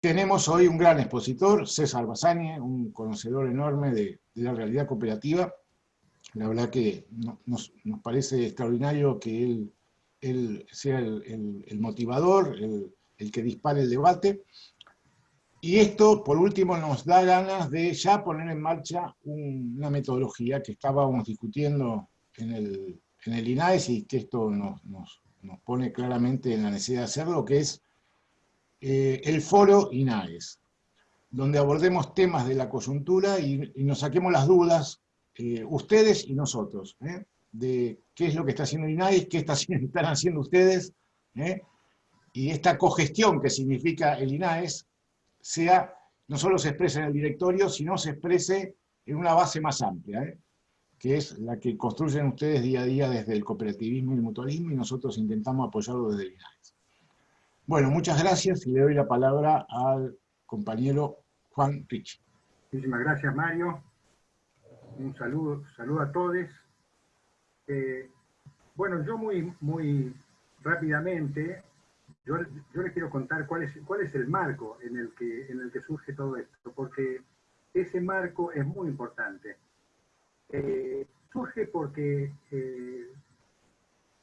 tenemos hoy un gran expositor, César Bazañe, un conocedor enorme de, la realidad cooperativa. La verdad que nos, parece extraordinario que él, sea el, motivador, el, que dispare el debate. Y esto, por último, nos da ganas de ya poner en marcha una metodología que estábamos discutiendo en el, en INAES y que esto nos, nos pone claramente en la necesidad de hacerlo, que es eh, el foro INAES, donde abordemos temas de la coyuntura y, nos saquemos las dudas, eh, ustedes y nosotros, ¿eh? de qué es lo que está haciendo INAES, qué están haciendo ustedes, y esta cogestión que significa el INAES, sea, no solo se exprese en el directorio, sino se exprese en una base más amplia, que es la que construyen ustedes día a día desde el cooperativismo y el mutualismo, y nosotros intentamos apoyarlo desde el INAES. Bueno, muchas gracias y le doy la palabra al compañero Juan Rich. Muchísimas gracias, Mario. Un saludo, saludo a todos. Eh, bueno, yo muy, muy rápidamente, yo, les quiero contar cuál es, cuál es el marco en el, que, en el que surge todo esto, porque ese marco es muy importante. Eh, surge porque eh,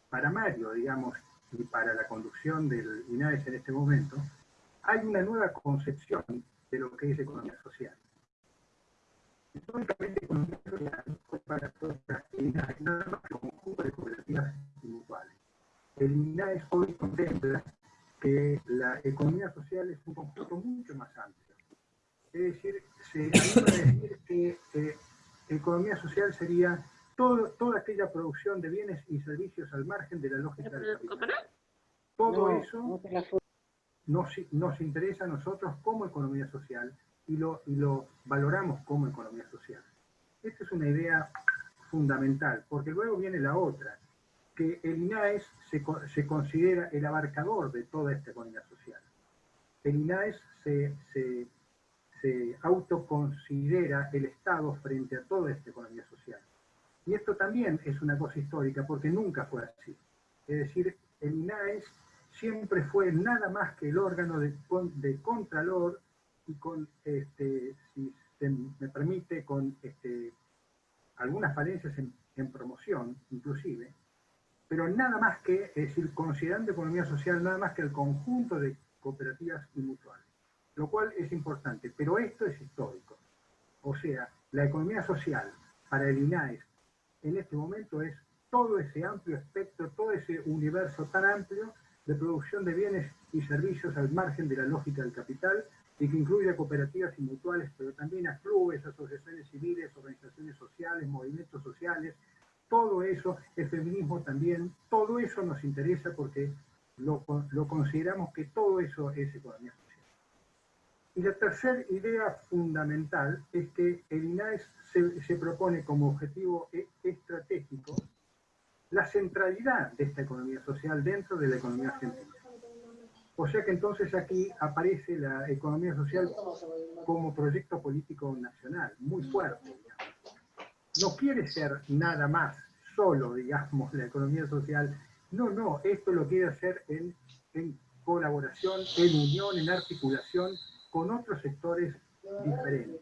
para Mario, digamos, y para la conducción del INAES en este momento, hay una nueva concepción de lo que es economía social. Históricamente, economía social fue para todas las INAES nada más que un conjunto de cooperativas mutuales. El INAES hoy contempla que la economía social es un conjunto mucho más amplio. Es decir, se anima a decir que eh, economía social sería toda aquella producción de bienes y servicios al margen de la lógica del capital. Todo eso nos, interesa a nosotros como economía social y lo, lo valoramos como economía social. Esta es una idea fundamental, porque luego viene la otra, que el INAES se, se considera el abarcador de toda esta economía social. El INAES se, se, se autoconsidera el Estado frente a toda esta economía social. Y esto también es una cosa histórica, porque nunca fue así. Es decir, el INAES siempre fue nada más que el órgano de, contralor y con, este, si se me permite, con este, algunas falencias en, en, promoción, inclusive, pero nada más que, es decir, considerando economía social, nada más que el conjunto de cooperativas y mutuales, lo cual es importante, pero esto es histórico. O sea, la economía social para el INAES en este momento es todo ese amplio espectro, todo ese universo tan amplio de producción de bienes y servicios al margen de la lógica del capital y que incluye a cooperativas y mutuales, pero también a clubes, asociaciones civiles, organizaciones sociales, movimientos sociales, todo eso, el feminismo también, todo eso nos interesa porque lo, lo consideramos que todo eso es economía. Y la tercera idea fundamental es que el INAES se, se propone como objetivo e, estratégico la centralidad de esta economía social dentro de la economía argentina. O sea que entonces aquí aparece la economía social como proyecto político nacional, muy fuerte. No quiere ser nada más solo, digamos, la economía social. No, no, esto lo quiere hacer en, en colaboración, en unión, en articulación con otros sectores diferentes.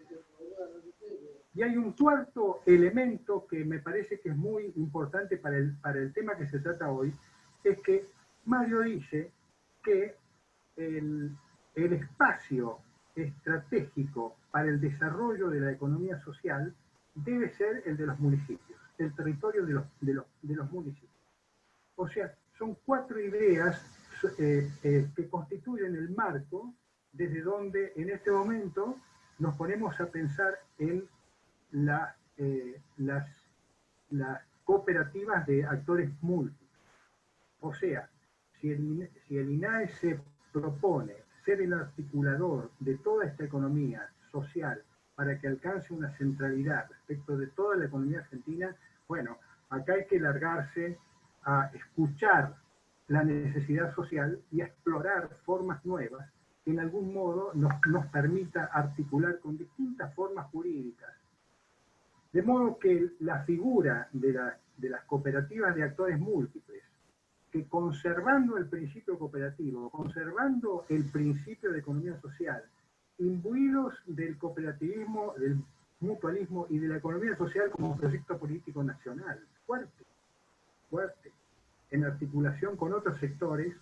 Y hay un cuarto elemento que me parece que es muy importante para el, para el tema que se trata hoy, es que Mario dice que el, el espacio estratégico para el desarrollo de la economía social debe ser el de los municipios, el territorio de los, de los, de los municipios. O sea, son cuatro ideas eh, eh, que constituyen el marco desde donde en este momento nos ponemos a pensar en eh, las, cooperativas de actores múltiples. O sea, si el, si el INAE se propone ser el articulador de toda esta economía social para que alcance una centralidad respecto de toda la economía argentina, bueno, acá hay que largarse a escuchar la necesidad social y a explorar formas nuevas en algún modo nos, permita articular con distintas formas jurídicas. De modo que la figura de, las cooperativas de actores múltiples, que conservando el principio cooperativo, conservando el principio de economía social, imbuidos del cooperativismo, del mutualismo y de la economía social como proyecto político nacional, fuerte, fuerte, en articulación con otros sectores,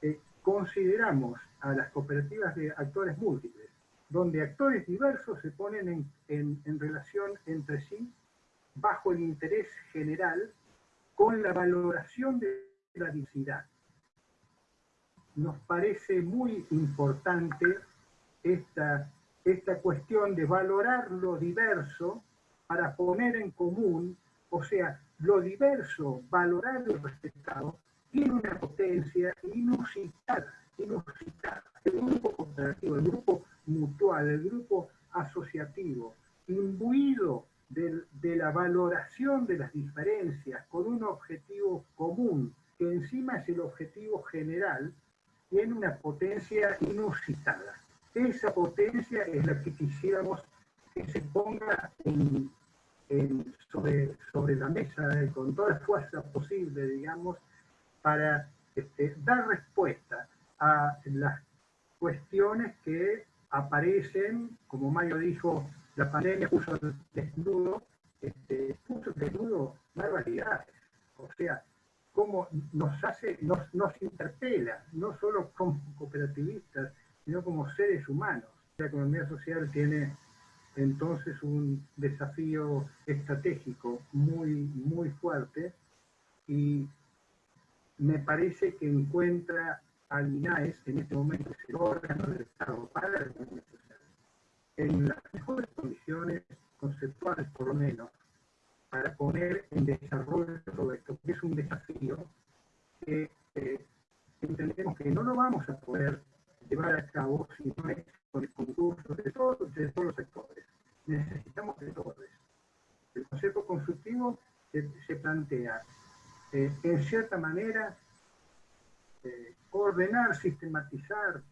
eh, consideramos a las cooperativas de actores múltiples, donde actores diversos se ponen en, relación entre sí bajo el interés general con la valoración de la diversidad. Nos parece muy importante esta, esta cuestión de valorar lo diverso para poner en común, o sea, lo diverso, valorado y respetado, tiene una potencia inusitada, inusitada. El grupo cooperativo, el grupo mutual, el grupo asociativo, imbuido de, la valoración de las diferencias con un objetivo común, que encima es el objetivo general, tiene una potencia inusitada. Esa potencia es la que quisiéramos que se ponga sobre, sobre la mesa con toda la fuerza posible, digamos, para este, dar respuesta a las cuestiones que aparecen, como Mayo dijo, la pandemia puso desnudo, este, puso desnudo barbaridades. O sea, cómo nos hace, nos, nos interpela, no solo como cooperativistas, sino como seres humanos. La economía social tiene entonces un desafío estratégico muy, muy fuerte y me parece que encuentra al INAES, en este momento es el órgano del Estado para la economía social, en las mejores condiciones conceptuales por lo menos, para poner en desarrollo todo esto, que es un desafío que eh, entendemos que no lo vamos a poder llevar a cabo si no es con el concurso de todos, de todos los sectores. Necesitamos de todos. El concepto constructivo se plantea eh, en cierta manera, eh, ordenar, sistematizar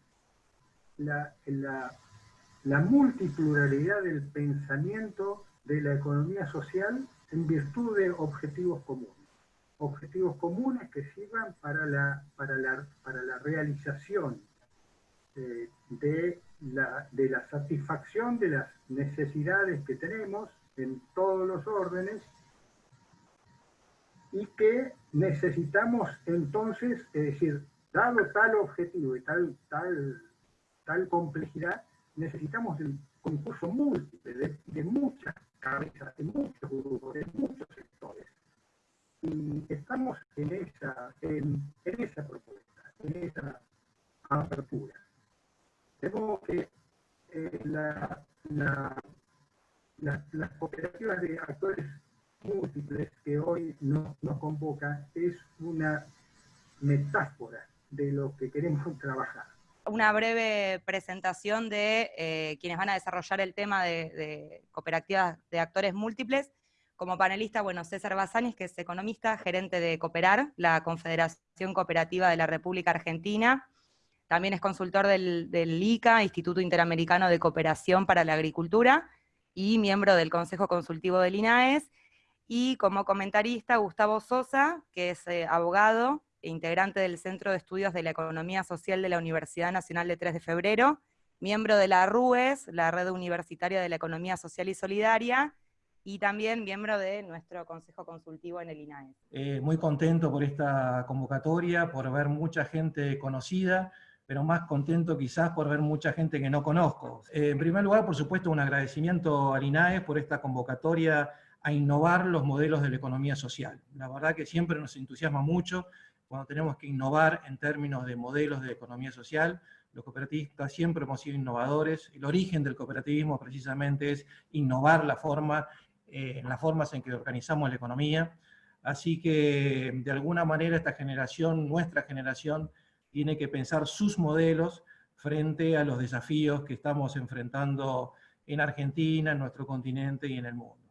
la, la, multipluralidad del pensamiento de la economía social en virtud de objetivos comunes. Objetivos comunes que sirvan para la, para la, para la realización eh, de, la, de la satisfacción de las necesidades que tenemos en todos los órdenes y que necesitamos entonces, es decir, dado tal objetivo y tal, tal, tal complejidad, necesitamos el concurso múltiple de, muchas cabezas, de muchos grupos, de muchos sectores. Y estamos en esa, en, esa propuesta, en esa apertura. Modo que eh, la, las cooperativas de actores múltiples que hoy nos, nos convoca es una metáfora de lo que queremos trabajar. Una breve presentación de eh, quienes van a desarrollar el tema de, cooperativas de actores múltiples. Como panelista, bueno, César Bazanis, que es economista, gerente de Cooperar, la Confederación Cooperativa de la República Argentina. También es consultor del ICA, Instituto Interamericano de Cooperación para la Agricultura, y miembro del Consejo Consultivo del INAES y como comentarista Gustavo Sosa, que es eh, abogado e integrante del Centro de Estudios de la Economía Social de la Universidad Nacional de 3 de Febrero, miembro de la RUES, la Red Universitaria de la Economía Social y Solidaria, y también miembro de nuestro Consejo Consultivo en el INAE. Eh, muy contento por esta convocatoria, por ver mucha gente conocida, pero más contento quizás por ver mucha gente que no conozco. Eh, en primer lugar, por supuesto, un agradecimiento al INAE por esta convocatoria a innovar los modelos de la economía social. La verdad que siempre nos entusiasma mucho cuando tenemos que innovar en términos de modelos de economía social. Los cooperativistas siempre hemos sido innovadores. El origen del cooperativismo precisamente es innovar la forma, eh, en las formas en que organizamos la economía. Así que, de alguna manera, esta generación, nuestra generación, tiene que pensar sus modelos frente a los desafíos que estamos enfrentando en Argentina, en nuestro continente y en el mundo.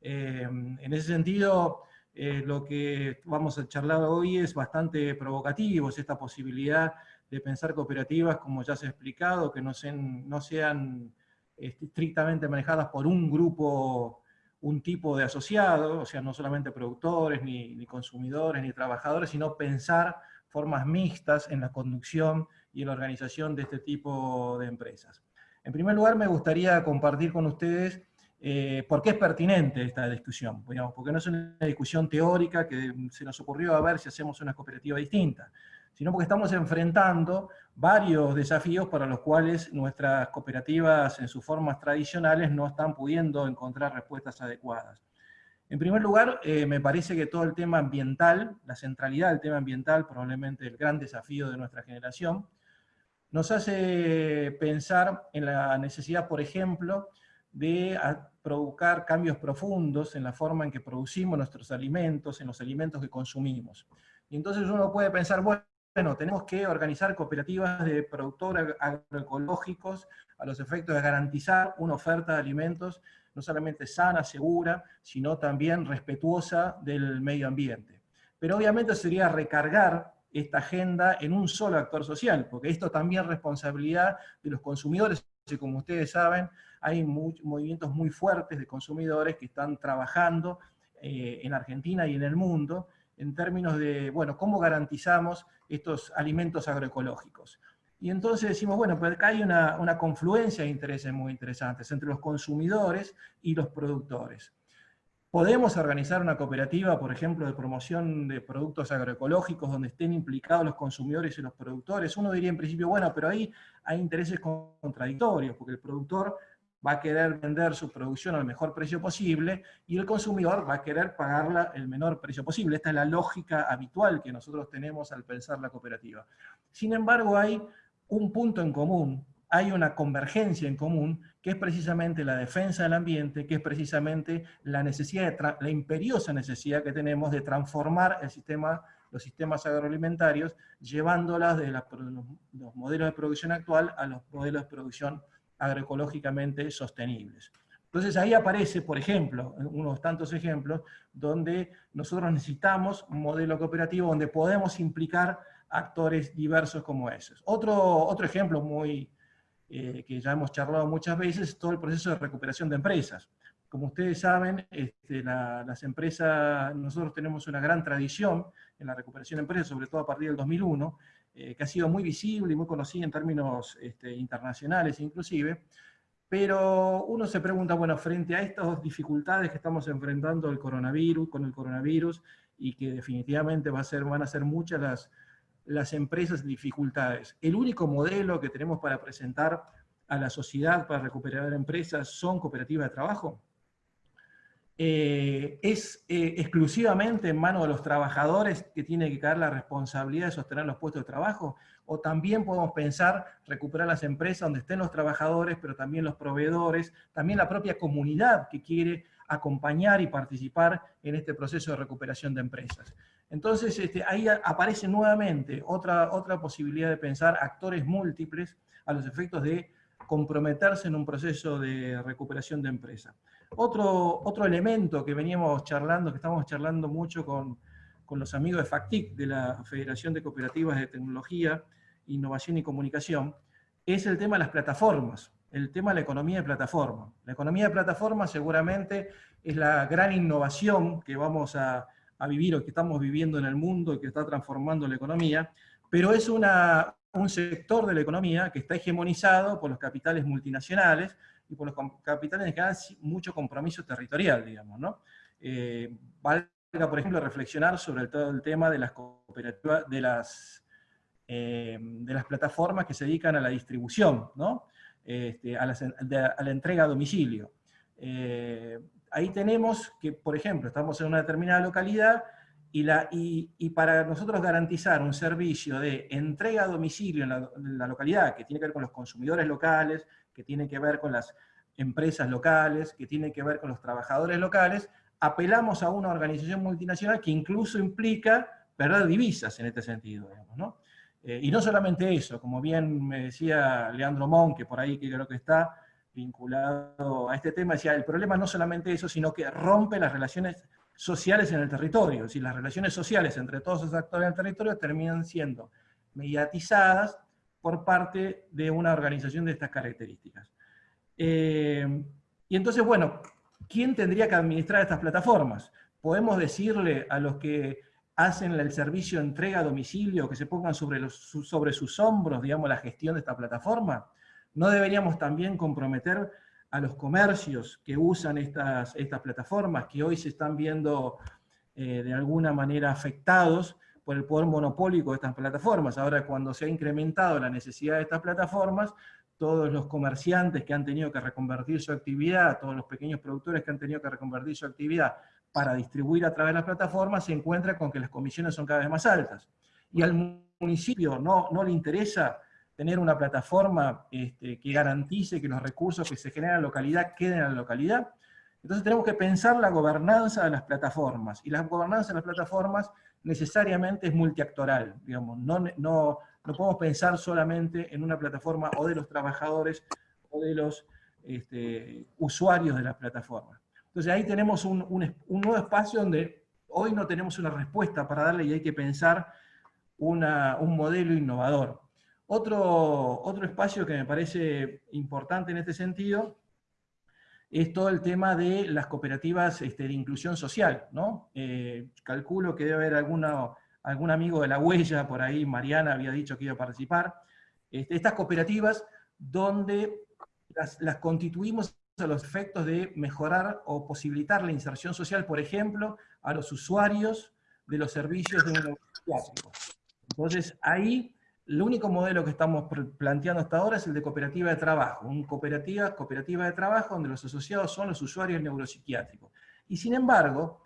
Em, en ese sentido, eh, lo que vamos a charlar hoy es bastante provocativo, es esta posibilidad de pensar cooperativas, como ya se ha explicado, que no sean, no sean este, estrictamente manejadas por un grupo, un tipo de asociado, o sea, no solamente productores, ni consumidores, ni trabajadores, sino pensar formas mixtas en la conducción y en la organización de este tipo de empresas. En primer lugar, me gustaría compartir con ustedes eh, por qué es pertinente esta discusión, porque no es una discusión teórica que se nos ocurrió a ver si hacemos una cooperativa distinta, sino porque estamos enfrentando varios desafíos para los cuales nuestras cooperativas en sus formas tradicionales no están pudiendo encontrar respuestas adecuadas. En primer lugar, eh, me parece que todo el tema ambiental, la centralidad del tema ambiental, probablemente el gran desafío de nuestra generación, nos hace pensar en la necesidad, por ejemplo, de provocar cambios profundos en la forma en que producimos nuestros alimentos, en los alimentos que consumimos. Y entonces uno puede pensar, bueno, tenemos que organizar cooperativas de productores agroecológicos a los efectos de garantizar una oferta de alimentos no solamente sana, segura, sino también respetuosa del medio ambiente. Pero obviamente sería recargar esta agenda en un solo actor social, porque esto también es responsabilidad de los consumidores, y como ustedes saben, hay movimientos muy fuertes de consumidores que están trabajando eh, en Argentina y en el mundo en términos de, bueno, cómo garantizamos estos alimentos agroecológicos. Y entonces decimos, bueno, pues acá hay una, una confluencia de intereses muy interesantes entre los consumidores y los productores. Podemos organizar una cooperativa, por ejemplo, de promoción de productos agroecológicos donde estén implicados los consumidores y los productores. Uno diría en principio, bueno, pero ahí hay intereses contradictorios, porque el productor va a querer vender su producción al mejor precio posible y el consumidor va a querer pagarla el menor precio posible. Esta es la lógica habitual que nosotros tenemos al pensar la cooperativa. Sin embargo, hay un punto en común hay una convergencia en común, que es precisamente la defensa del ambiente, que es precisamente la, necesidad la imperiosa necesidad que tenemos de transformar el sistema, los sistemas agroalimentarios, llevándolas de los modelos de producción actual a los modelos de producción agroecológicamente sostenibles. Entonces ahí aparece, por ejemplo, unos tantos ejemplos, donde nosotros necesitamos un modelo cooperativo donde podemos implicar actores diversos como esos. Otro, otro ejemplo muy, eh, que ya hemos charlado muchas veces, todo el proceso de recuperación de empresas. Como ustedes saben, este, las empresas, nosotros tenemos una gran tradición en la recuperación de empresas, sobre todo a partir del 2001, eh, que ha sido muy visible y muy conocida en términos este, internacionales inclusive, pero uno se pregunta, bueno, frente a estas dificultades que estamos enfrentando el coronavirus, con el coronavirus, y que definitivamente va a ser, van a ser muchas las, las empresas dificultades. El único modelo que tenemos para presentar a la sociedad para recuperar empresas son cooperativas de trabajo. Eh, es eh, exclusivamente en manos de los trabajadores que tiene que caer la responsabilidad de sostener los puestos de trabajo, o también podemos pensar recuperar las empresas donde estén los trabajadores, pero también los proveedores, también la propia comunidad que quiere acompañar y participar en este proceso de recuperación de empresas. Entonces este, ahí aparece nuevamente otra, otra posibilidad de pensar actores múltiples a los efectos de comprometerse en un proceso de recuperación de empresa. Otro, otro elemento que veníamos charlando, que estamos charlando mucho con, con los amigos de FACTIC, de la Federación de Cooperativas de Tecnología, Innovación y Comunicación, es el tema de las plataformas, el tema de la economía de plataforma. La economía de plataforma seguramente es la gran innovación que vamos a, a vivir o que estamos viviendo en el mundo y que está transformando la economía, pero es una, un sector de la economía que está hegemonizado por los capitales multinacionales y por los capitales en general mucho compromiso territorial, digamos, ¿no? Eh, valga, por ejemplo, reflexionar sobre todo el tema de las cooperativas, de las, eh, de las plataformas que se dedican a la distribución, ¿no? Este, a, la entrega a domicilio. Eh, ahí tenemos que, por ejemplo, estamos en una determinada localidad y, para nosotros garantizar un servicio de entrega a domicilio en la, localidad, que tiene que ver con los consumidores locales, que tiene que ver con las empresas locales, que tiene que ver con los trabajadores locales, apelamos a una organización multinacional que incluso implica perder divisas en este sentido. Eh, y no solamente eso, como bien me decía Leandro Mon, que por ahí que creo que está, vinculado a este tema, decía, el problema no solamente eso, sino que rompe las relaciones sociales en el territorio, si las relaciones sociales entre todos esos actores del territorio terminan siendo mediatizadas por parte de una organización de estas características. Eh, y entonces, bueno, ¿quién tendría que administrar estas plataformas? ¿Podemos decirle a los que hacen el servicio entrega a domicilio que se pongan sobre, sobre sus hombros, digamos, la gestión de esta plataforma? ¿No deberíamos también comprometer a los comercios que usan estas, estas plataformas, que hoy se están viendo eh, de alguna manera afectados por el poder monopólico de estas plataformas. Ahora cuando se ha incrementado la necesidad de estas plataformas, todos los comerciantes que han tenido que reconvertir su actividad, todos los pequeños productores que han tenido que reconvertir su actividad para distribuir a través de las plataformas, se encuentran con que las comisiones son cada vez más altas. Y al municipio no, no le interesa tener una plataforma este, que garantice que los recursos que se generan en la localidad queden en la localidad. Entonces tenemos que pensar la gobernanza de las plataformas, y la gobernanza de las plataformas necesariamente es multiactoral, digamos, no, no, no podemos pensar solamente en una plataforma o de los trabajadores o de los este, usuarios de la plataforma. Entonces ahí tenemos un, un, nuevo espacio donde hoy no tenemos una respuesta para darle y hay que pensar una, un modelo innovador. Otro, otro espacio que me parece importante en este sentido es todo el tema de las cooperativas este, de inclusión social. ¿no? Eh, calculo que debe haber alguna, algún amigo de la huella, por ahí Mariana había dicho que iba a participar. Este, estas cooperativas donde las, constituimos a los efectos de mejorar o posibilitar la inserción social, por ejemplo, a los usuarios de los servicios de un Entonces, ahí el único modelo que estamos planteando hasta ahora es el de cooperativa de trabajo, una cooperativa, cooperativa de trabajo donde los asociados son los usuarios neuropsiquiátricos. Y sin embargo,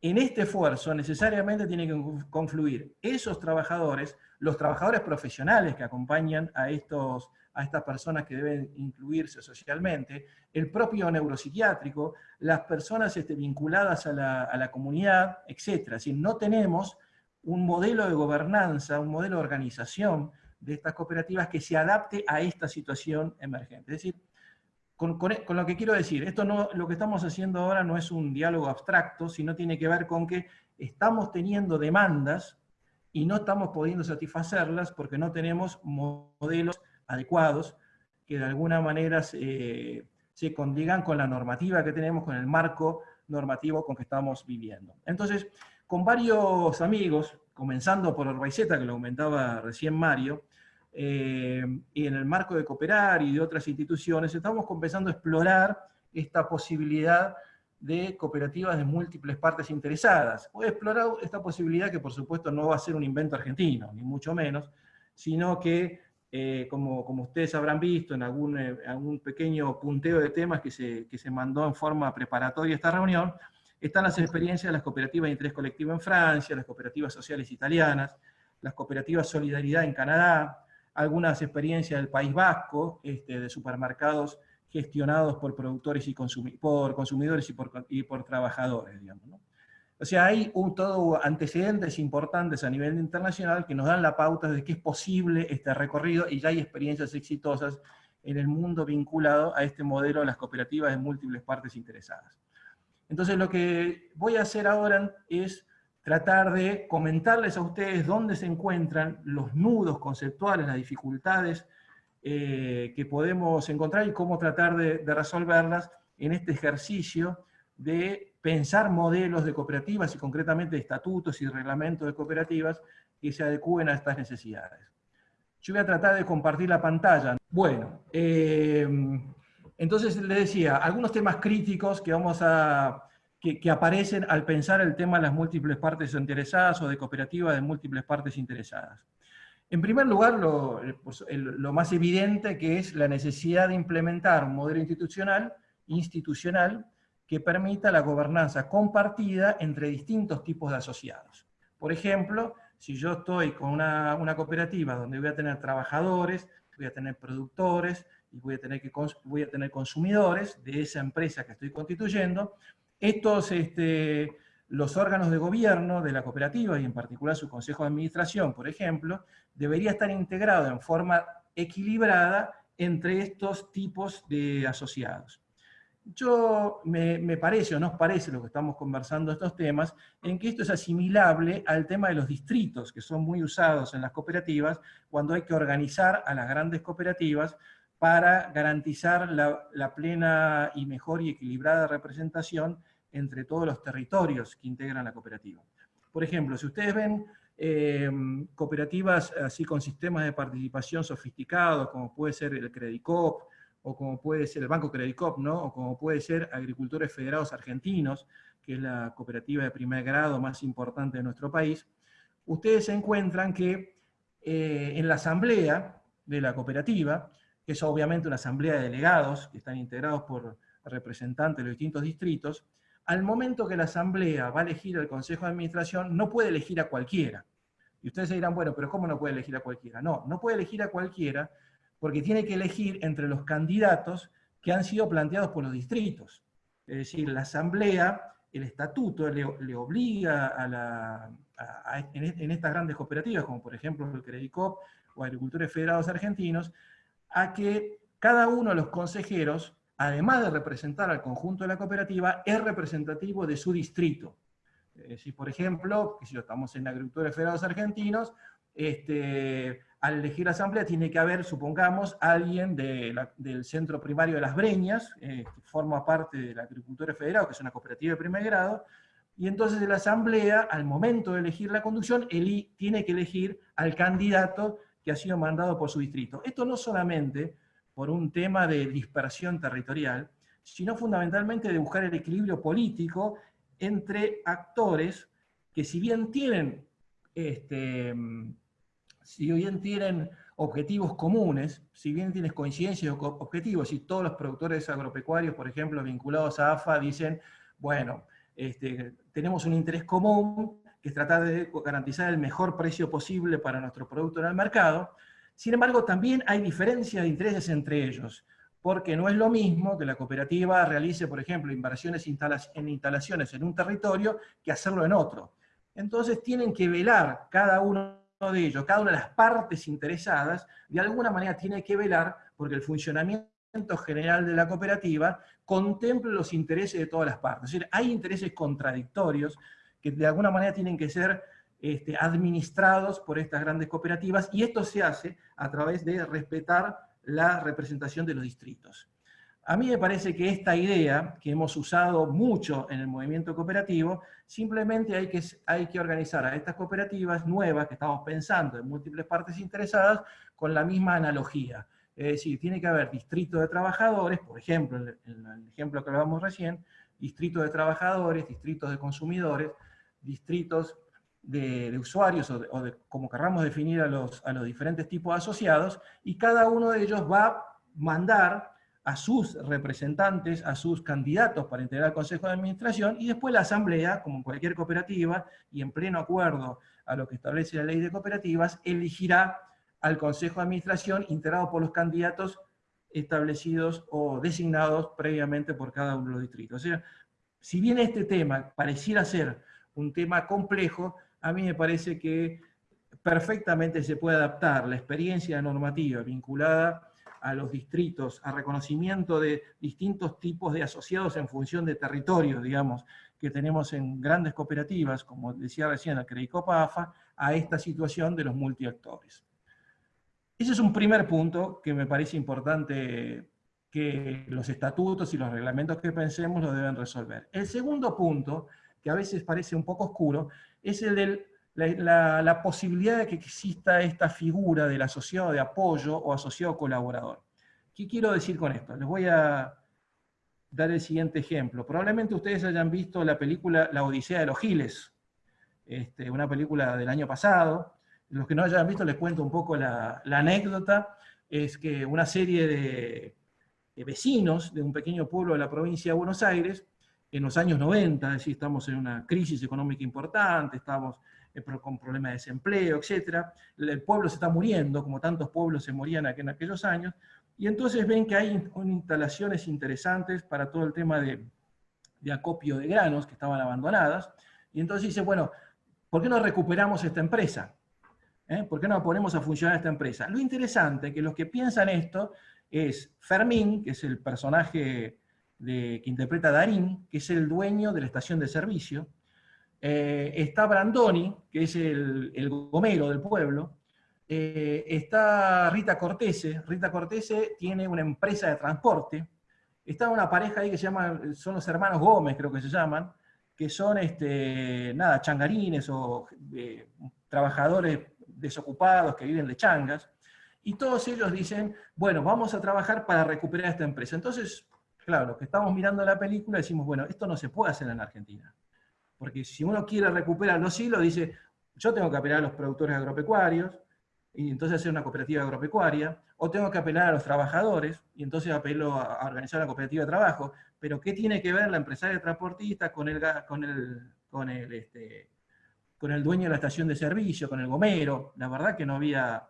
en este esfuerzo necesariamente tienen que confluir esos trabajadores, los trabajadores profesionales que acompañan a, estos, a estas personas que deben incluirse socialmente, el propio neuropsiquiátrico, las personas este, vinculadas a la, a la comunidad, etc. Si no tenemos un modelo de gobernanza, un modelo de organización de estas cooperativas que se adapte a esta situación emergente. Es decir, con, lo que quiero decir, esto no, lo que estamos haciendo ahora no es un diálogo abstracto, sino tiene que ver con que estamos teniendo demandas y no estamos pudiendo satisfacerlas porque no tenemos modelos adecuados que de alguna manera se, se condigan con la normativa que tenemos, con el marco normativo con que estamos viviendo. Entonces, con varios amigos, comenzando por Orbaiceta, que lo comentaba recién Mario, eh, y en el marco de Cooperar y de otras instituciones, estamos comenzando a explorar esta posibilidad de cooperativas de múltiples partes interesadas. He explorado esta posibilidad que por supuesto no va a ser un invento argentino, ni mucho menos, sino que, eh, como, como, ustedes habrán visto en algún, eh, algún, pequeño punteo de temas que se, que se mandó en forma preparatoria esta reunión, están las experiencias de las cooperativas de interés colectivo en Francia, las cooperativas sociales italianas, las cooperativas Solidaridad en Canadá, algunas experiencias del País Vasco, este, de supermercados gestionados por productores y consumidores y por, y por trabajadores, digamos. O sea, hay un, todo antecedentes importantes a nivel internacional que nos dan la pauta de que es posible este recorrido y ya hay experiencias exitosas en el mundo vinculado a este modelo de las cooperativas de múltiples partes interesadas. Entonces lo que voy a hacer ahora es tratar de comentarles a ustedes dónde se encuentran los nudos conceptuales, las dificultades eh, que podemos encontrar y cómo tratar de, resolverlas en este ejercicio de pensar modelos de cooperativas y concretamente estatutos y reglamentos de cooperativas que se adecúen a estas necesidades. Yo voy a tratar de compartir la pantalla. Bueno, eh, entonces le decía, algunos temas críticos que vamos a, que, aparecen al pensar el tema de las múltiples partes interesadas o de cooperativas de múltiples partes interesadas. En primer lugar, lo, pues, lo, más evidente que es la necesidad de implementar un modelo institucional, institucional que permita la gobernanza compartida entre distintos tipos de asociados. Por ejemplo, si yo estoy con una, una cooperativa donde voy a tener trabajadores, voy a tener productores, y voy a, tener que, voy a tener consumidores de esa empresa que estoy constituyendo, estos, este, los órganos de gobierno de la cooperativa, y en particular su consejo de administración, por ejemplo, debería estar integrado en forma equilibrada entre estos tipos de asociados. Yo me, me, parece o nos parece lo que estamos conversando estos temas, en que esto es asimilable al tema de los distritos, que son muy usados en las cooperativas, cuando hay que organizar a las grandes cooperativas para garantizar la, plena y mejor y equilibrada representación entre todos los territorios que integran la cooperativa. Por ejemplo, si ustedes ven eh, cooperativas así con sistemas de participación sofisticados, como puede ser el Credicop, o como puede ser el Banco Credicop, ¿no? o como puede ser Agricultores Federados Argentinos, que es la cooperativa de primer grado más importante de nuestro país, ustedes encuentran que eh, en la asamblea de la cooperativa, que es obviamente una asamblea de delegados, que están integrados por representantes de los distintos distritos, al momento que la asamblea va a elegir al consejo de administración, no puede elegir a cualquiera. Y ustedes dirán, bueno, pero ¿cómo no puede elegir a cualquiera? No, no puede elegir a cualquiera porque tiene que elegir entre los candidatos que han sido planteados por los distritos. Es decir, la asamblea, el estatuto le, obliga a la, en, estas grandes cooperativas, como por ejemplo el Credicop o Agricultores Federados Argentinos, a que cada uno de los consejeros, además de representar al conjunto de la cooperativa, es representativo de su distrito. Es decir, por ejemplo, si estamos en Agricultores Federados Argentinos, este, al elegir la asamblea tiene que haber, supongamos, alguien del centro primario de Las Breñas, eh, que forma parte de la Agricultura Federal, que es una cooperativa de primer grado, y entonces la asamblea, al momento de elegir la conducción, tiene que elegir al candidato que ha sido mandado por su distrito. Esto no solamente por un tema de dispersión territorial, sino fundamentalmente de buscar el equilibrio político entre actores que si bien tienen este, si bien tienen objetivos comunes, si bien tienes coincidencias o objetivos, y todos los productores agropecuarios, por ejemplo, vinculados a AFA, dicen, bueno, este, tenemos un interés común, que es tratar de garantizar el mejor precio posible para nuestro producto en el mercado, sin embargo, también hay diferencias de intereses entre ellos, porque no es lo mismo que la cooperativa realice, por ejemplo, inversiones en instalaciones en un territorio que hacerlo en otro. Entonces tienen que velar cada uno de ellos, cada una de las partes interesadas, de alguna manera tiene que velar porque el funcionamiento general de la cooperativa contemple los intereses de todas las partes. Es decir, hay intereses contradictorios que de alguna manera tienen que ser este, administrados por estas grandes cooperativas, y esto se hace a través de respetar la representación de los distritos. A mí me parece que esta idea, que hemos usado mucho en el movimiento cooperativo, simplemente hay que, hay que organizar a estas cooperativas nuevas que estamos pensando en múltiples partes interesadas con la misma analogía. Es decir, tiene que haber distritos de trabajadores, por ejemplo, en el, ejemplo que hablábamos recién, distritos de trabajadores, distritos de consumidores, distritos de, usuarios, o, de, como querramos definir a los, a los diferentes tipos asociados, y cada uno de ellos va a mandar a sus representantes, a sus candidatos para integrar el Consejo de Administración, y después la Asamblea, como cualquier cooperativa, y en pleno acuerdo a lo que establece la ley de cooperativas, elegirá al Consejo de Administración integrado por los candidatos establecidos o designados previamente por cada uno de los distritos. O sea, si bien este tema pareciera ser un tema complejo, a mí me parece que perfectamente se puede adaptar la experiencia normativa vinculada a los distritos, a reconocimiento de distintos tipos de asociados en función de territorio, digamos, que tenemos en grandes cooperativas, como decía recién el Credicopa AFA, a esta situación de los multiactores. Ese es un primer punto que me parece importante que los estatutos y los reglamentos que pensemos lo deben resolver. El segundo punto, que a veces parece un poco oscuro, es el del la, posibilidad de que exista esta figura del asociado de apoyo o asociado colaborador. ¿Qué quiero decir con esto? Les voy a dar el siguiente ejemplo. Probablemente ustedes hayan visto la película La Odisea de los Giles, este, una película del año pasado. Los que no hayan visto les cuento un poco la, anécdota. Es que una serie de, de, vecinos de un pequeño pueblo de la provincia de Buenos Aires, en los años 90, es decir, estamos en una crisis económica importante, estamos eh, con problemas de desempleo, etc. El pueblo se está muriendo, como tantos pueblos se morían en aquellos años, y entonces ven que hay instalaciones interesantes para todo el tema de, acopio de granos que estaban abandonadas, y entonces dice, bueno, ¿por qué no recuperamos esta empresa? ¿Eh? ¿Por qué no ponemos a funcionar esta empresa? Lo interesante es que los que piensan esto es Fermín, que es el personaje que interpreta Darín, que es el dueño de la estación de servicio, eh, está Brandoni, que es el, gomero del pueblo, eh, está Rita Cortese. Rita Cortese tiene una empresa de transporte. Está una pareja ahí que se llama, son los hermanos Gómez, creo que se llaman, que son, este, nada, changarines o eh, trabajadores desocupados que viven de changas. Y todos ellos dicen, bueno, vamos a trabajar para recuperar esta empresa. Entonces, claro, los que estamos mirando la película decimos, bueno, esto no se puede hacer en Argentina. Porque si uno quiere recuperar los hilos, dice, yo tengo que apelar a los productores agropecuarios, y entonces hacer una cooperativa agropecuaria, o tengo que apelar a los trabajadores, y entonces apelo a, organizar una cooperativa de trabajo, pero ¿qué tiene que ver la empresaria transportista con el, con el, con el, este, con el dueño de la estación de servicio, con el gomero? La verdad que no había,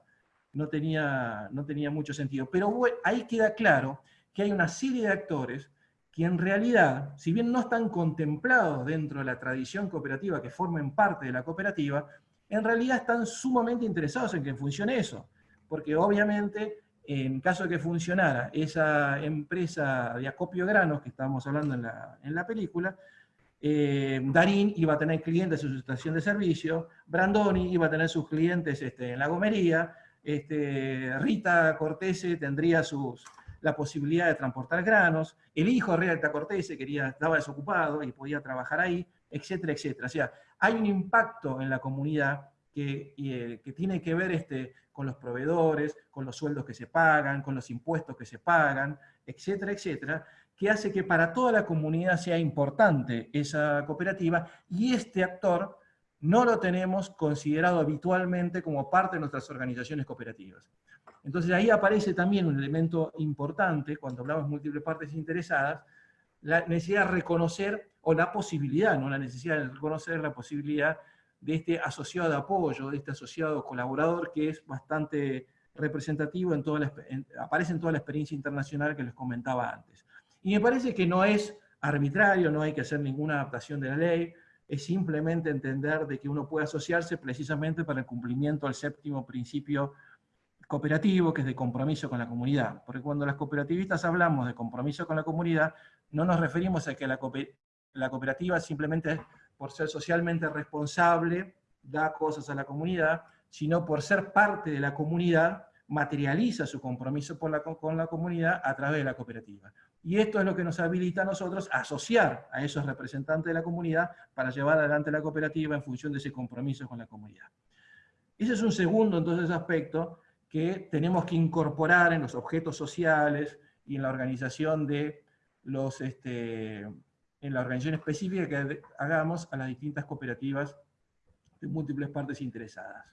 no tenía, no tenía mucho sentido. Pero ahí queda claro que hay una serie de actores que en realidad, si bien no están contemplados dentro de la tradición cooperativa que formen parte de la cooperativa, en realidad están sumamente interesados en que funcione eso. Porque obviamente, en caso de que funcionara esa empresa de acopio de granos que estábamos hablando en la, en la película, eh, Darín iba a tener clientes en su estación de servicio, Brandoni iba a tener sus clientes este, en la gomería, este, Rita Cortese tendría sus, la posibilidad de transportar granos, el hijo de Rita Cortese quería, estaba desocupado y podía trabajar ahí, etcétera, etcétera. O sea, hay un impacto en la comunidad que, eh, que tiene que ver este, con los proveedores, con los sueldos que se pagan, con los impuestos que se pagan, etcétera, etcétera, que hace que para toda la comunidad sea importante esa cooperativa y este actor no lo tenemos considerado habitualmente como parte de nuestras organizaciones cooperativas. Entonces ahí aparece también un elemento importante, cuando hablamos de múltiples partes interesadas, la necesidad de reconocer, o la posibilidad, no la necesidad de reconocer la posibilidad de este asociado de apoyo, de este asociado colaborador que es bastante representativo, en toda la, aparece en toda la experiencia internacional que les comentaba antes. Y me parece que no es arbitrario, no hay que hacer ninguna adaptación de la ley, es simplemente entender de que uno puede asociarse precisamente para el cumplimiento del séptimo principio cooperativo, que es de compromiso con la comunidad. Porque cuando las cooperativistas hablamos de compromiso con la comunidad, no nos referimos a que la, la cooperativa simplemente por ser socialmente responsable da cosas a la comunidad, sino por ser parte de la comunidad, materializa su compromiso con la comunidad a través de la cooperativa. Y esto es lo que nos habilita a nosotros a asociar a esos representantes de la comunidad para llevar adelante la cooperativa en función de ese compromiso con la comunidad. Ese es un segundo, entonces, aspecto que tenemos que incorporar en los objetos sociales y en la organización de los, este, en la organización específica que hagamos a las distintas cooperativas de múltiples partes interesadas.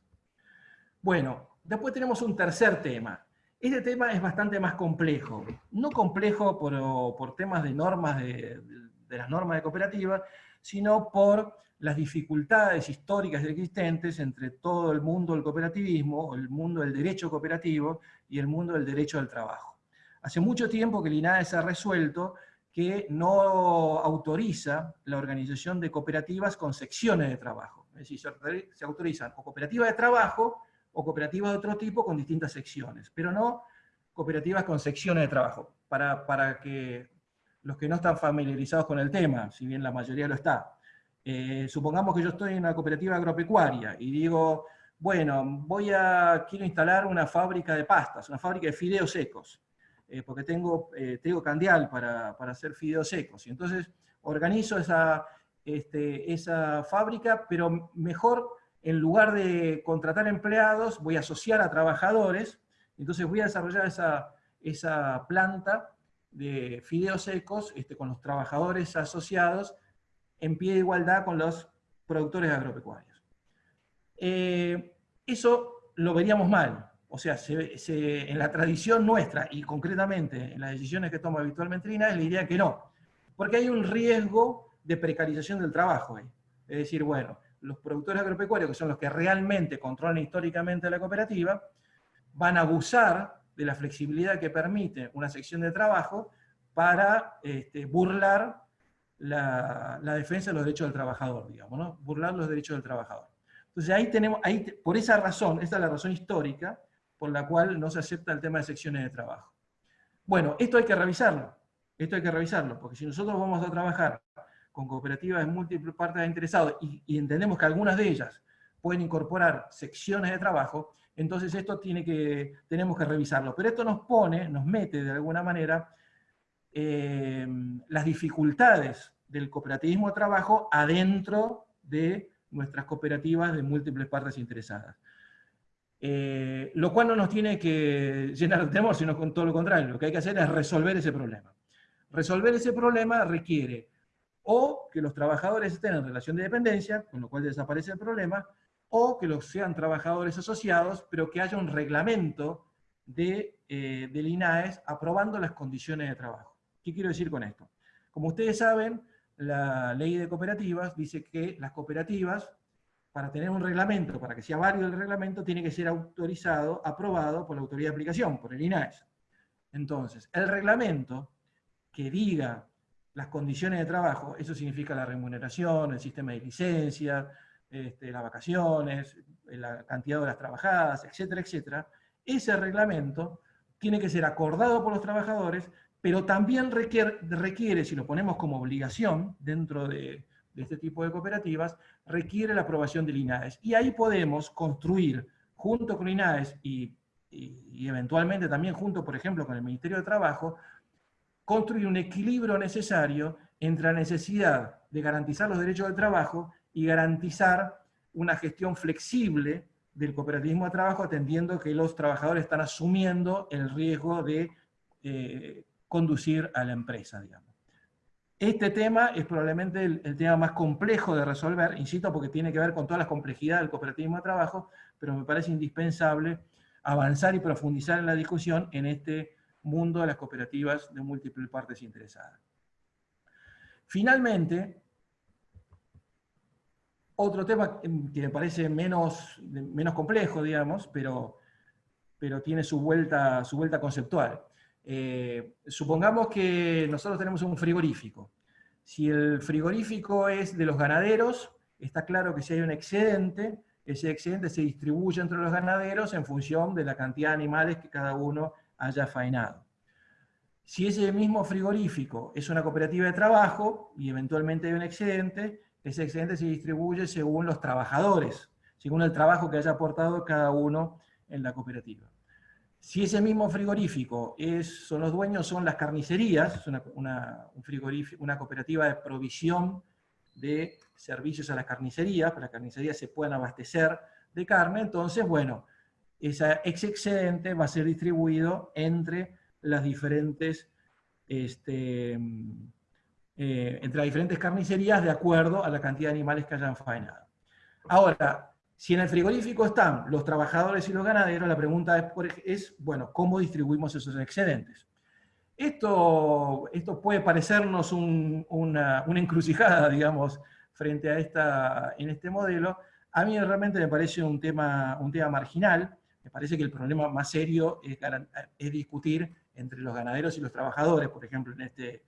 Bueno, después tenemos un tercer tema, este tema es bastante más complejo. No complejo por, temas de normas de, las normas de cooperativa, sino por las dificultades históricas existentes entre todo el mundo del cooperativismo, el mundo del derecho cooperativo y el mundo del derecho del trabajo. Hace mucho tiempo que el INADES ha resuelto que no autoriza la organización de cooperativas con secciones de trabajo. Es decir, se autorizan o cooperativas de trabajo o cooperativas de otro tipo con distintas secciones, pero no cooperativas con secciones de trabajo, para, para que los que no están familiarizados con el tema, si bien la mayoría lo está, eh, supongamos que yo estoy en una cooperativa agropecuaria y digo, bueno, voy a, quiero instalar una fábrica de pastas, una fábrica de fideos secos, eh, porque tengo, eh, candial para, para, hacer fideos secos, y entonces organizo esa, este, esa fábrica, pero mejor en lugar de contratar empleados, voy a asociar a trabajadores, entonces voy a desarrollar esa, planta de fideos secos este, con los trabajadores asociados en pie de igualdad con los productores agropecuarios. Eh, eso lo veríamos mal, o sea, en la tradición nuestra y concretamente en las decisiones que toma habitualmente INAE, le diría que no, porque hay un riesgo de precarización del trabajo. Es decir, bueno, los productores agropecuarios, que son los que realmente controlan históricamente la cooperativa, van a abusar de la flexibilidad que permite una sección de trabajo para este, burlar la, defensa de los derechos del trabajador, digamos, ¿no? burlar los derechos del trabajador. Entonces ahí tenemos, ahí, por esa razón, esta es la razón histórica por la cual no se acepta el tema de secciones de trabajo. Bueno, esto hay que revisarlo, esto hay que revisarlo, porque si nosotros vamos a trabajar con cooperativas de múltiples partes interesados y, entendemos que algunas de ellas pueden incorporar secciones de trabajo, entonces esto tiene que, tenemos que revisarlo. Pero esto nos pone, nos mete de alguna manera eh, las dificultades del cooperativismo de trabajo adentro de nuestras cooperativas de múltiples partes interesadas. Eh, lo cual no nos tiene que llenar de temor, sino con todo lo contrario. Lo que hay que hacer es resolver ese problema. Resolver ese problema requiere o que los trabajadores estén en relación de dependencia, con lo cual desaparece el problema, o que los sean trabajadores asociados, pero que haya un reglamento de, eh, del INAES aprobando las condiciones de trabajo. ¿Qué quiero decir con esto? Como ustedes saben, la ley de cooperativas dice que las cooperativas, para tener un reglamento, para que sea válido el reglamento, tiene que ser autorizado, aprobado por la autoridad de aplicación, por el INAES. Entonces, el reglamento que diga las condiciones de trabajo, eso significa la remuneración, el sistema de licencias, este, las vacaciones, la cantidad de horas trabajadas, etcétera, etcétera, ese reglamento tiene que ser acordado por los trabajadores, pero también requiere, requiere si lo ponemos como obligación dentro de, este tipo de cooperativas, requiere la aprobación del INAES. Y ahí podemos construir, junto con INAES y, y eventualmente también junto, por ejemplo, con el Ministerio de Trabajo, construir un equilibrio necesario entre la necesidad de garantizar los derechos del trabajo y garantizar una gestión flexible del cooperativismo de trabajo, atendiendo que los trabajadores están asumiendo el riesgo de eh, conducir a la empresa. Este tema es probablemente el, el, tema más complejo de resolver, insisto, porque tiene que ver con todas las complejidades del cooperativismo de trabajo, pero me parece indispensable avanzar y profundizar en la discusión en este mundo de las cooperativas de múltiples partes interesadas. Finalmente, otro tema que me parece menos, menos complejo, digamos, pero, pero tiene su vuelta, su vuelta conceptual. Eh, supongamos que nosotros tenemos un frigorífico. Si el frigorífico es de los ganaderos, está claro que si hay un excedente, ese excedente se distribuye entre los ganaderos en función de la cantidad de animales que cada uno haya faenado. Si ese mismo frigorífico es una cooperativa de trabajo y eventualmente hay un excedente, ese excedente se distribuye según los trabajadores, según el trabajo que haya aportado cada uno en la cooperativa. Si ese mismo frigorífico es, son los dueños, son las carnicerías, es una, un una cooperativa de provisión de servicios a las carnicerías, para las carnicerías se puedan abastecer de carne, entonces, bueno, ese excedente va a ser distribuido entre las diferentes este, eh, entre las diferentes carnicerías de acuerdo a la cantidad de animales que hayan faenado. Ahora, si en el frigorífico están los trabajadores y los ganaderos, la pregunta es, es bueno, ¿cómo distribuimos esos excedentes? Esto, esto puede parecernos una, una, encrucijada, digamos, frente a esta, en este modelo. A mí realmente me parece un tema, un tema marginal, me parece que el problema más serio es, es discutir entre los ganaderos y los trabajadores, por ejemplo, en este,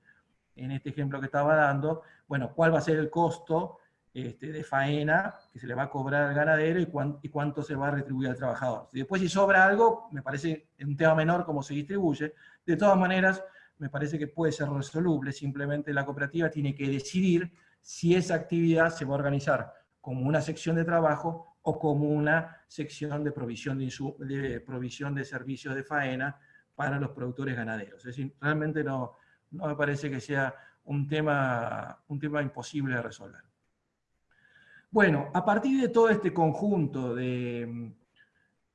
en este ejemplo que estaba dando, bueno, cuál va a ser el costo este, de faena que se le va a cobrar al ganadero y, y, cuánto se va a retribuir al trabajador. Y después si sobra algo, me parece un tema menor cómo se distribuye. De todas maneras, me parece que puede ser resoluble, simplemente la cooperativa tiene que decidir si esa actividad se va a organizar como una sección de trabajo o como una sección de provisión de, provisión de servicios de faena para los productores ganaderos. Es decir, realmente no, no me parece que sea un tema, un tema imposible de resolver. Bueno, a partir de todo este conjunto de,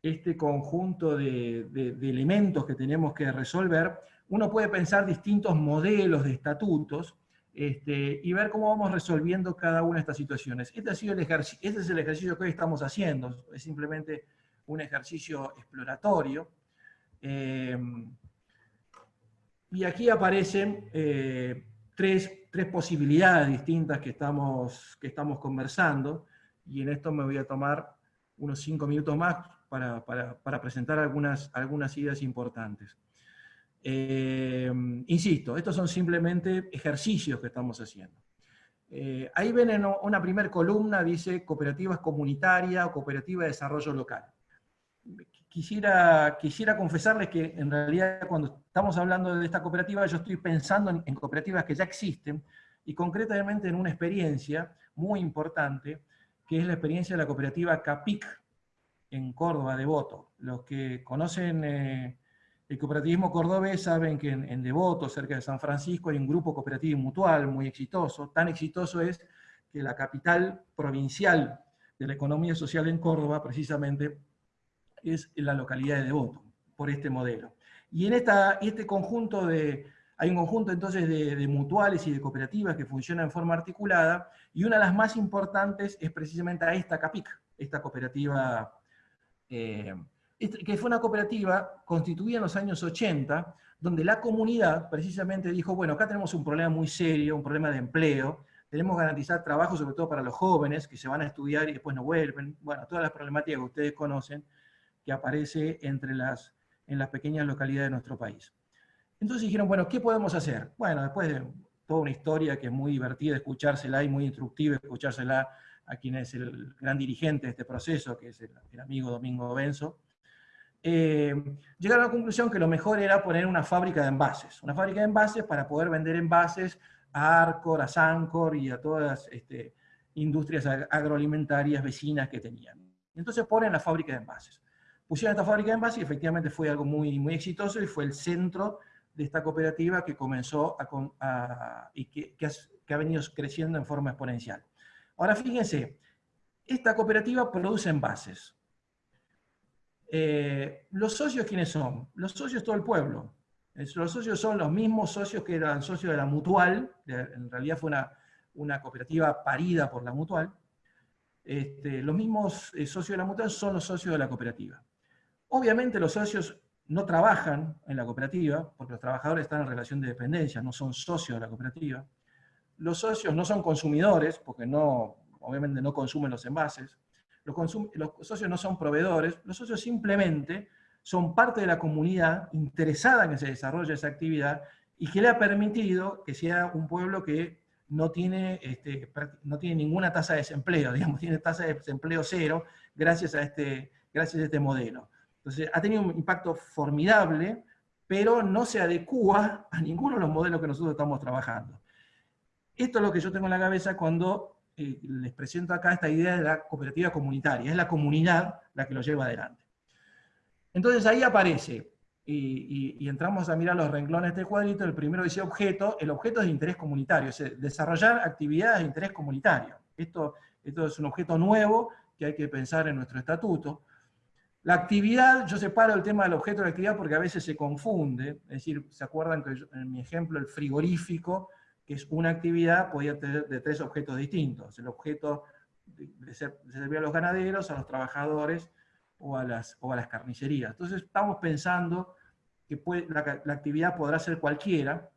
este conjunto de, elementos que tenemos que resolver, uno puede pensar distintos modelos de estatutos este, y ver cómo vamos resolviendo cada una de estas situaciones. Este, ha sido el este es el ejercicio que hoy estamos haciendo, es simplemente un ejercicio exploratorio. Eh, y aquí aparecen eh, tres, posibilidades distintas que estamos, que estamos conversando, y en esto me voy a tomar unos cinco minutos más para, presentar algunas, algunas ideas importantes. Eh, insisto, estos son simplemente ejercicios que estamos haciendo. Eh, ahí ven en una primera columna, dice cooperativas comunitarias o cooperativa de desarrollo local quisiera, quisiera confesarles que en realidad cuando estamos hablando de esta cooperativa, yo estoy pensando en, cooperativas que ya existen, y concretamente en una experiencia muy importante que es la experiencia de la cooperativa CAPIC en Córdoba, Devoto. Los que conocen eh, el cooperativismo cordobés saben que en, Devoto, cerca de San Francisco, hay un grupo cooperativo mutual muy exitoso. Tan exitoso es que la capital provincial de la economía social en Córdoba, precisamente, es la localidad de Devoto, por este modelo. Y en esta, este conjunto de, hay un conjunto entonces de, mutuales y de cooperativas que funcionan en forma articulada, y una de las más importantes es precisamente a esta CAPIC, esta cooperativa, eh, que fue una cooperativa constituida en los años 80, donde la comunidad precisamente dijo, bueno, acá tenemos un problema muy serio, un problema de empleo, tenemos que garantizar trabajo sobre todo para los jóvenes que se van a estudiar y después no vuelven, bueno, todas las problemáticas que ustedes conocen, que aparece entre las, en las pequeñas localidades de nuestro país. Entonces dijeron, bueno, ¿qué podemos hacer? Bueno, después de toda una historia que es muy divertida escuchársela y muy instructiva escuchársela a quien es el gran dirigente de este proceso, que es el, amigo Domingo Benzo, eh, llegaron a la conclusión que lo mejor era poner una fábrica de envases, una fábrica de envases para poder vender envases a Arcor, a Sancor y a todas las este, industrias agroalimentarias vecinas que tenían. Entonces ponen la fábrica de envases pusieron esta fábrica de envases y efectivamente fue algo muy, muy exitoso y fue el centro de esta cooperativa que comenzó a, y que, ha, venido creciendo en forma exponencial. Ahora fíjense, esta cooperativa produce envases. Eh, ¿Los socios quiénes son? Los socios todo el pueblo. Los socios son los mismos socios que eran socios de la Mutual, en realidad fue una, una cooperativa parida por la Mutual. Este, los mismos eh, socios de la Mutual son los socios de la cooperativa. Obviamente los socios no trabajan en la cooperativa, porque los trabajadores están en relación de dependencia, no son socios de la cooperativa. Los socios no son consumidores, porque no, obviamente no consumen los envases. Los, socios no son proveedores, los socios simplemente son parte de la comunidad interesada en que se desarrolle esa actividad y que le ha permitido que sea un pueblo que no tiene, este, no tiene ninguna tasa de desempleo, digamos, tiene tasa de desempleo cero gracias a este, gracias a este modelo. Entonces, ha tenido un impacto formidable, pero no se adecua a ninguno de los modelos que nosotros estamos trabajando. Esto es lo que yo tengo en la cabeza cuando eh, les presento acá esta idea de la cooperativa comunitaria. Es la comunidad la que lo lleva adelante. Entonces ahí aparece, y, entramos a mirar los renglones de este cuadrito, el primero dice objeto, el objeto es de interés comunitario, es desarrollar actividades de interés comunitario. Esto es un objeto nuevo que hay que pensar en nuestro estatuto. La actividad, yo separo el tema del objeto de la actividad porque a veces se confunde, es decir, ¿se acuerdan que en mi ejemplo el frigorífico, que es una actividad, podía tener de tres objetos distintos? El objeto de, servir a los ganaderos, a los trabajadores o a las, o a las carnicerías. Entonces estamos pensando que la, la actividad podrá ser cualquiera,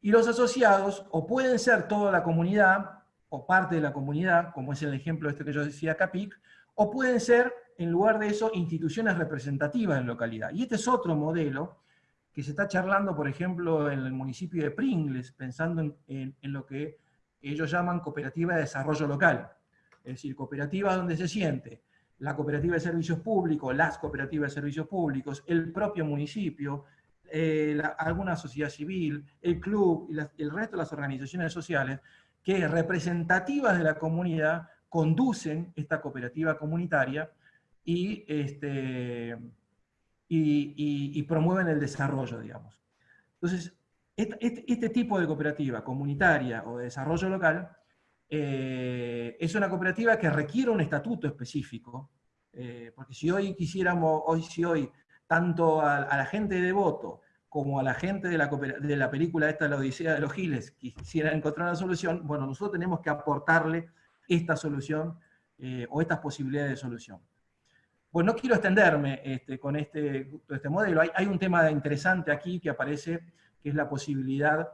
y los asociados o pueden ser toda la comunidad, o parte de la comunidad, como es el ejemplo este que yo decía Capic, o pueden ser en lugar de eso, instituciones representativas en localidad. Y este es otro modelo que se está charlando, por ejemplo, en el municipio de Pringles, pensando en, lo que ellos llaman cooperativa de desarrollo local. Es decir, cooperativa donde se siente la cooperativa de servicios públicos, las cooperativas de servicios públicos, el propio municipio, eh, alguna sociedad civil, el club y el resto de las organizaciones sociales, que representativas de la comunidad conducen esta cooperativa comunitaria y, este, y, promueven el desarrollo, digamos. Entonces, este, este, tipo de cooperativa comunitaria o de desarrollo local eh, es una cooperativa que requiere un estatuto específico, eh, porque si hoy quisiéramos, hoy si hoy, tanto a, la gente de Devoto como a la gente de la, de la película esta, La Odisea de los Giles, quisieran encontrar una solución, bueno, nosotros tenemos que aportarle esta solución eh, o estas posibilidades de solución. Pues no quiero extenderme este, con este, este modelo. Hay, un tema interesante aquí que aparece, que es la posibilidad,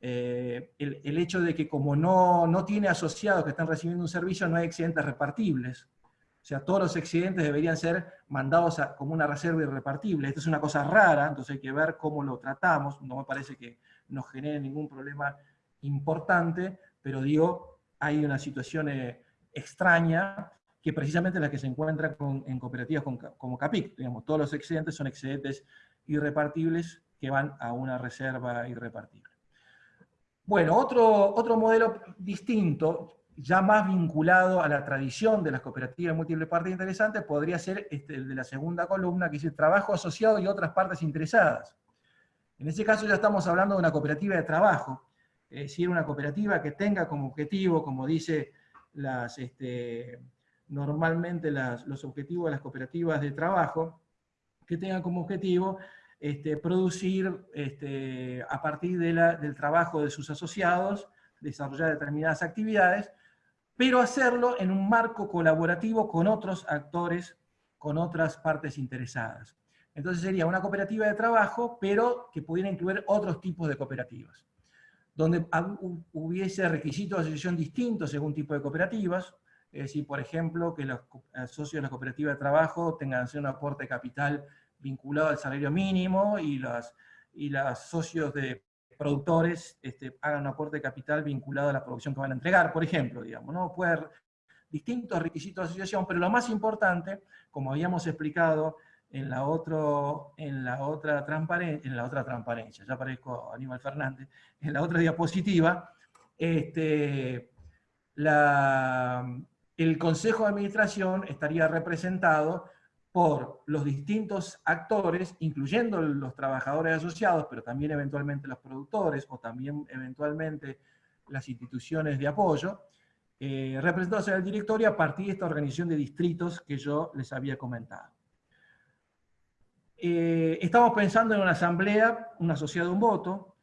eh, el, hecho de que como no, no tiene asociados que están recibiendo un servicio, no hay excedentes repartibles. O sea, todos los excedentes deberían ser mandados como una reserva irrepartible. Esto es una cosa rara, entonces hay que ver cómo lo tratamos. No me parece que nos genere ningún problema importante, pero digo, hay una situación eh, extraña que precisamente la que se encuentra en cooperativas como CAPIC. Digamos, todos los excedentes son excedentes irrepartibles que van a una reserva irrepartible. Bueno, otro, otro modelo distinto, ya más vinculado a la tradición de las cooperativas múltiples partes interesantes, podría ser este, el de la segunda columna, que dice trabajo asociado y otras partes interesadas. En ese caso ya estamos hablando de una cooperativa de trabajo, es decir, una cooperativa que tenga como objetivo, como dice las, este, normalmente los objetivos de las cooperativas de trabajo, que tengan como objetivo este, producir este, a partir del trabajo de sus asociados, desarrollar determinadas actividades, pero hacerlo en un marco colaborativo con otros actores, con otras partes interesadas. Entonces sería una cooperativa de trabajo, pero que pudiera incluir otros tipos de cooperativas, donde hubiese requisitos de asociación distintos según tipo de cooperativas, es decir, por ejemplo, que los socios de la cooperativa de trabajo tengan un aporte de capital vinculado al salario mínimo y los y los socios de productores este, hagan un aporte de capital vinculado a la producción que van a entregar, por ejemplo, digamos, ¿no? Puede haber distintos requisitos de asociación, pero lo más importante, como habíamos explicado en la, otro, en la, otra, transparencia, en la otra transparencia, ya parezco Aníbal Fernández, en la otra diapositiva, este, el Consejo de Administración estaría representado por los distintos actores, incluyendo los trabajadores asociados, pero también eventualmente los productores, o también eventualmente las instituciones de apoyo, eh, representados en el directorio a partir de esta organización de distritos que yo les había comentado. Eh, estamos pensando en una asamblea, una sociedad de un voto,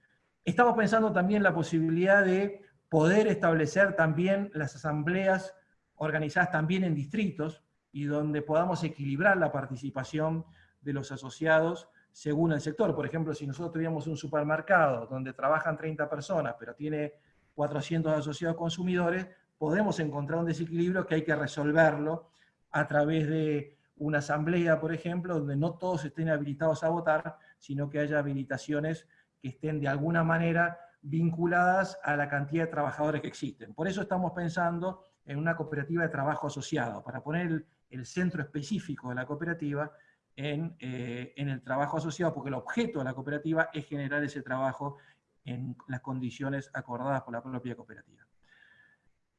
estamos pensando también en la posibilidad de poder establecer también las asambleas organizadas también en distritos, y donde podamos equilibrar la participación de los asociados según el sector. Por ejemplo, si nosotros tuviéramos un supermercado donde trabajan 30 personas, pero tiene 400 asociados consumidores, podemos encontrar un desequilibrio que hay que resolverlo a través de una asamblea, por ejemplo, donde no todos estén habilitados a votar, sino que haya habilitaciones que estén de alguna manera vinculadas a la cantidad de trabajadores que existen. Por eso estamos pensando en una cooperativa de trabajo asociado, para poner el centro específico de la cooperativa eh, en, el trabajo asociado, porque el objeto de la cooperativa es generar ese trabajo en las condiciones acordadas por la propia cooperativa.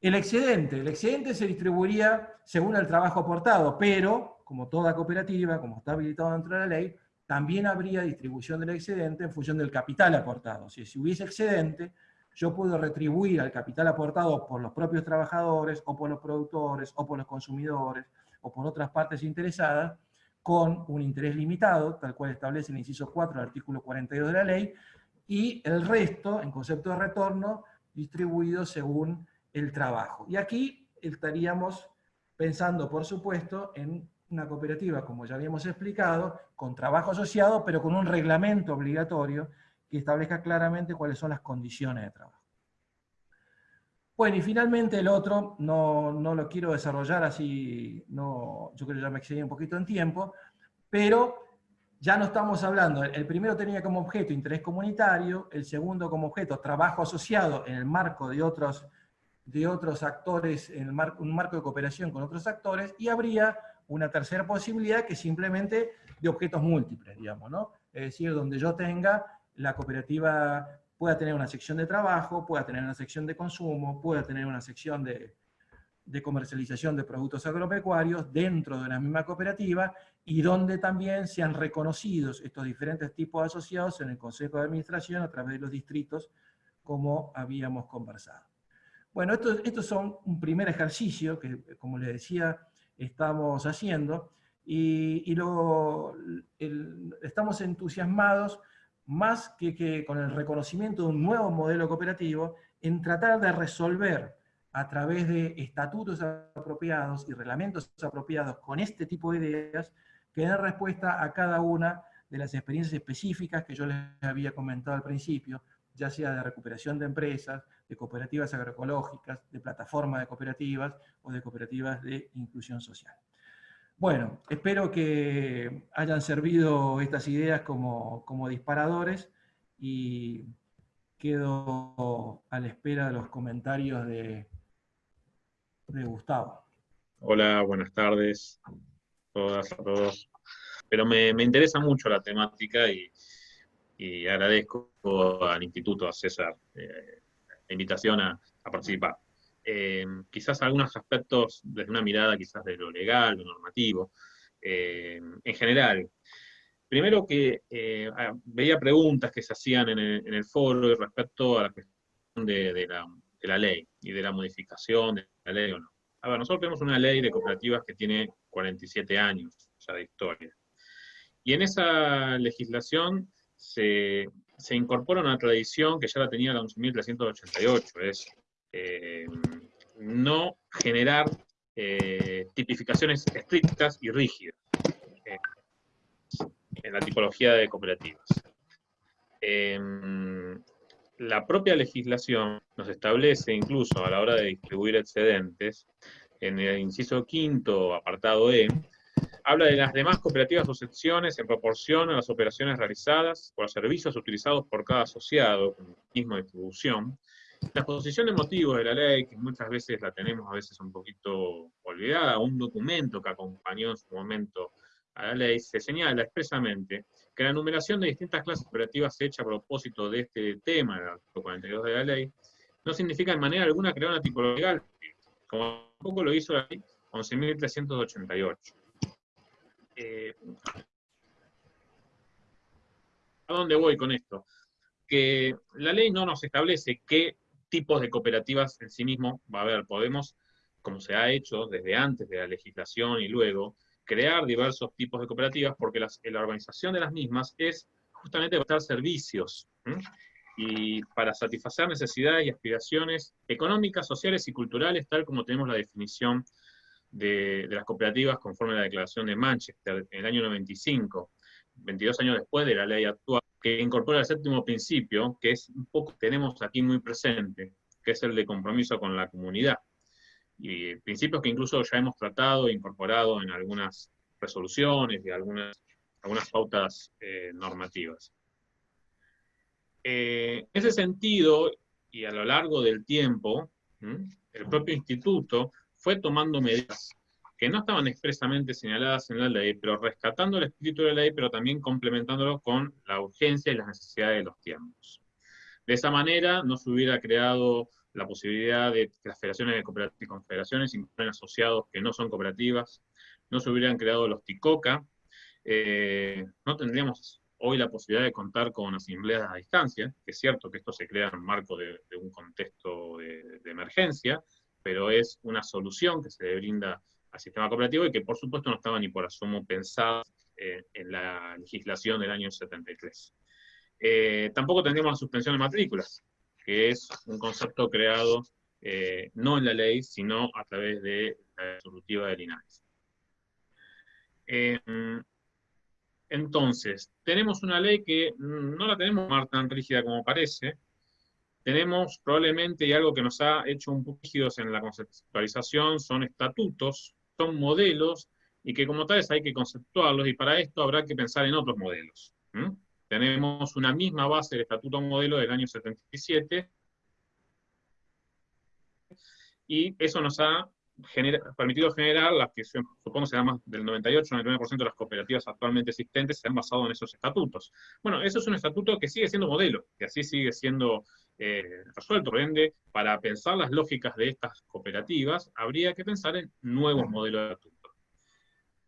El excedente, el excedente se distribuiría según el trabajo aportado, pero, como toda cooperativa, como está habilitado dentro de la ley, también habría distribución del excedente en función del capital aportado. si hubiese excedente, yo puedo retribuir al capital aportado por los propios trabajadores, o por los productores, o por los consumidores, o por otras partes interesadas, con un interés limitado, tal cual establece el inciso 4 del artículo 42 de la ley, y el resto, en concepto de retorno, distribuido según el trabajo. Y aquí estaríamos pensando, por supuesto, en una cooperativa, como ya habíamos explicado, con trabajo asociado, pero con un reglamento obligatorio que establezca claramente cuáles son las condiciones de trabajo. Bueno, y finalmente el otro, no, lo quiero desarrollar así, no, yo creo que ya me excedí un poquito en tiempo, pero ya no estamos hablando, el primero tenía como objeto interés comunitario, el segundo como objeto trabajo asociado en el marco de otros, de otros actores, en un marco de cooperación con otros actores, y habría una tercera posibilidad que simplemente de objetos múltiples, digamos, ¿no? Es decir, donde yo tenga la cooperativa pueda tener una sección de trabajo, pueda tener una sección de consumo, pueda tener una sección de, comercialización de productos agropecuarios dentro de la misma cooperativa y donde también sean reconocidos estos diferentes tipos de asociados en el Consejo de Administración a través de los distritos, como habíamos conversado. Bueno, estos esto son un primer ejercicio que, como les decía, estamos haciendo y, lo, estamos entusiasmados más que, con el reconocimiento de un nuevo modelo cooperativo, en tratar de resolver a través de estatutos apropiados y reglamentos apropiados con este tipo de ideas, que den respuesta a cada una de las experiencias específicas que yo les había comentado al principio, ya sea de recuperación de empresas, de cooperativas agroecológicas, de plataformas de cooperativas o de cooperativas de inclusión social. Bueno, espero que hayan servido estas ideas como, disparadores y quedo a la espera de los comentarios de, de Gustavo. Hola, buenas tardes a todas, a todos. Pero me, interesa mucho la temática y, agradezco al instituto, a César, eh, la invitación a, participar. Eh, quizás algunos aspectos desde una mirada quizás de lo legal, lo normativo, eh, en general. Primero que eh, veía preguntas que se hacían en el, foro respecto a la cuestión de, la, ley y de la modificación de la ley o no. A ver, nosotros tenemos una ley de cooperativas que tiene 47 años ya de historia. Y en esa legislación se, se incorpora una tradición que ya la tenía la 11.388, es eh, no generar eh, tipificaciones estrictas y rígidas eh, en la tipología de cooperativas. Em, la propia legislación nos establece incluso a la hora de distribuir excedentes, en el inciso quinto, apartado E, habla de las demás cooperativas o secciones en proporción a las operaciones realizadas por los servicios utilizados por cada asociado mismo distribución, la exposición de motivos de la ley, que muchas veces la tenemos a veces un poquito olvidada, un documento que acompañó en su momento a la ley, se señala expresamente que la enumeración de distintas clases operativas hecha a propósito de este tema, el artículo 42 de la ley, no significa en manera alguna crear una tipología legal, como tampoco lo hizo la ley 11.388. Eh, ¿A dónde voy con esto? Que la ley no nos establece qué tipos de cooperativas en sí mismo va a haber. Podemos, como se ha hecho desde antes de la legislación y luego, crear diversos tipos de cooperativas porque la organización de las mismas es justamente prestar servicios y para satisfacer necesidades y aspiraciones económicas, sociales y culturales, tal como tenemos la definición de, de las cooperativas conforme a la Declaración de Manchester en el año 95, 22 años después de la ley actual que incorpora el séptimo principio, que es un poco tenemos aquí muy presente, que es el de compromiso con la comunidad. Y principios que incluso ya hemos tratado e incorporado en algunas resoluciones y algunas, algunas pautas eh, normativas. Eh, en ese sentido, y a lo largo del tiempo, el propio instituto fue tomando medidas que no estaban expresamente señaladas en la ley, pero rescatando el espíritu de la ley, pero también complementándolo con la urgencia y las necesidades de los tiempos. De esa manera no se hubiera creado la posibilidad de que las federaciones de cooperativas y confederaciones incluyan asociados que no son cooperativas, no se hubieran creado los TICOCA, eh, no tendríamos hoy la posibilidad de contar con asambleas a distancia, que es cierto que esto se crea en el marco de, un contexto de, de, emergencia, pero es una solución que se le brinda al sistema cooperativo y que por supuesto no estaba ni por asomo pensado eh, en la legislación del año 73. Eh, tampoco tendríamos la suspensión de matrículas, que es un concepto creado eh, no en la ley, sino a través de la resolutiva de Linares. entonces, tenemos una ley que no la tenemos tan rígida como parece, tenemos probablemente, y algo que nos ha hecho un poco rígidos en la conceptualización, son estatutos son modelos y que como tales hay que conceptuarlos y para esto habrá que pensar en otros modelos. Tenemos una misma base del Estatuto Modelo del año 77 y eso nos ha permitido generar las que supongo serán más del 98-99% de las cooperativas actualmente existentes se han basado en esos estatutos. Bueno, eso es un estatuto que sigue siendo modelo, que así sigue siendo eh, resuelto. Por ende, para pensar las lógicas de estas cooperativas, habría que pensar en nuevos modelos de estatuto.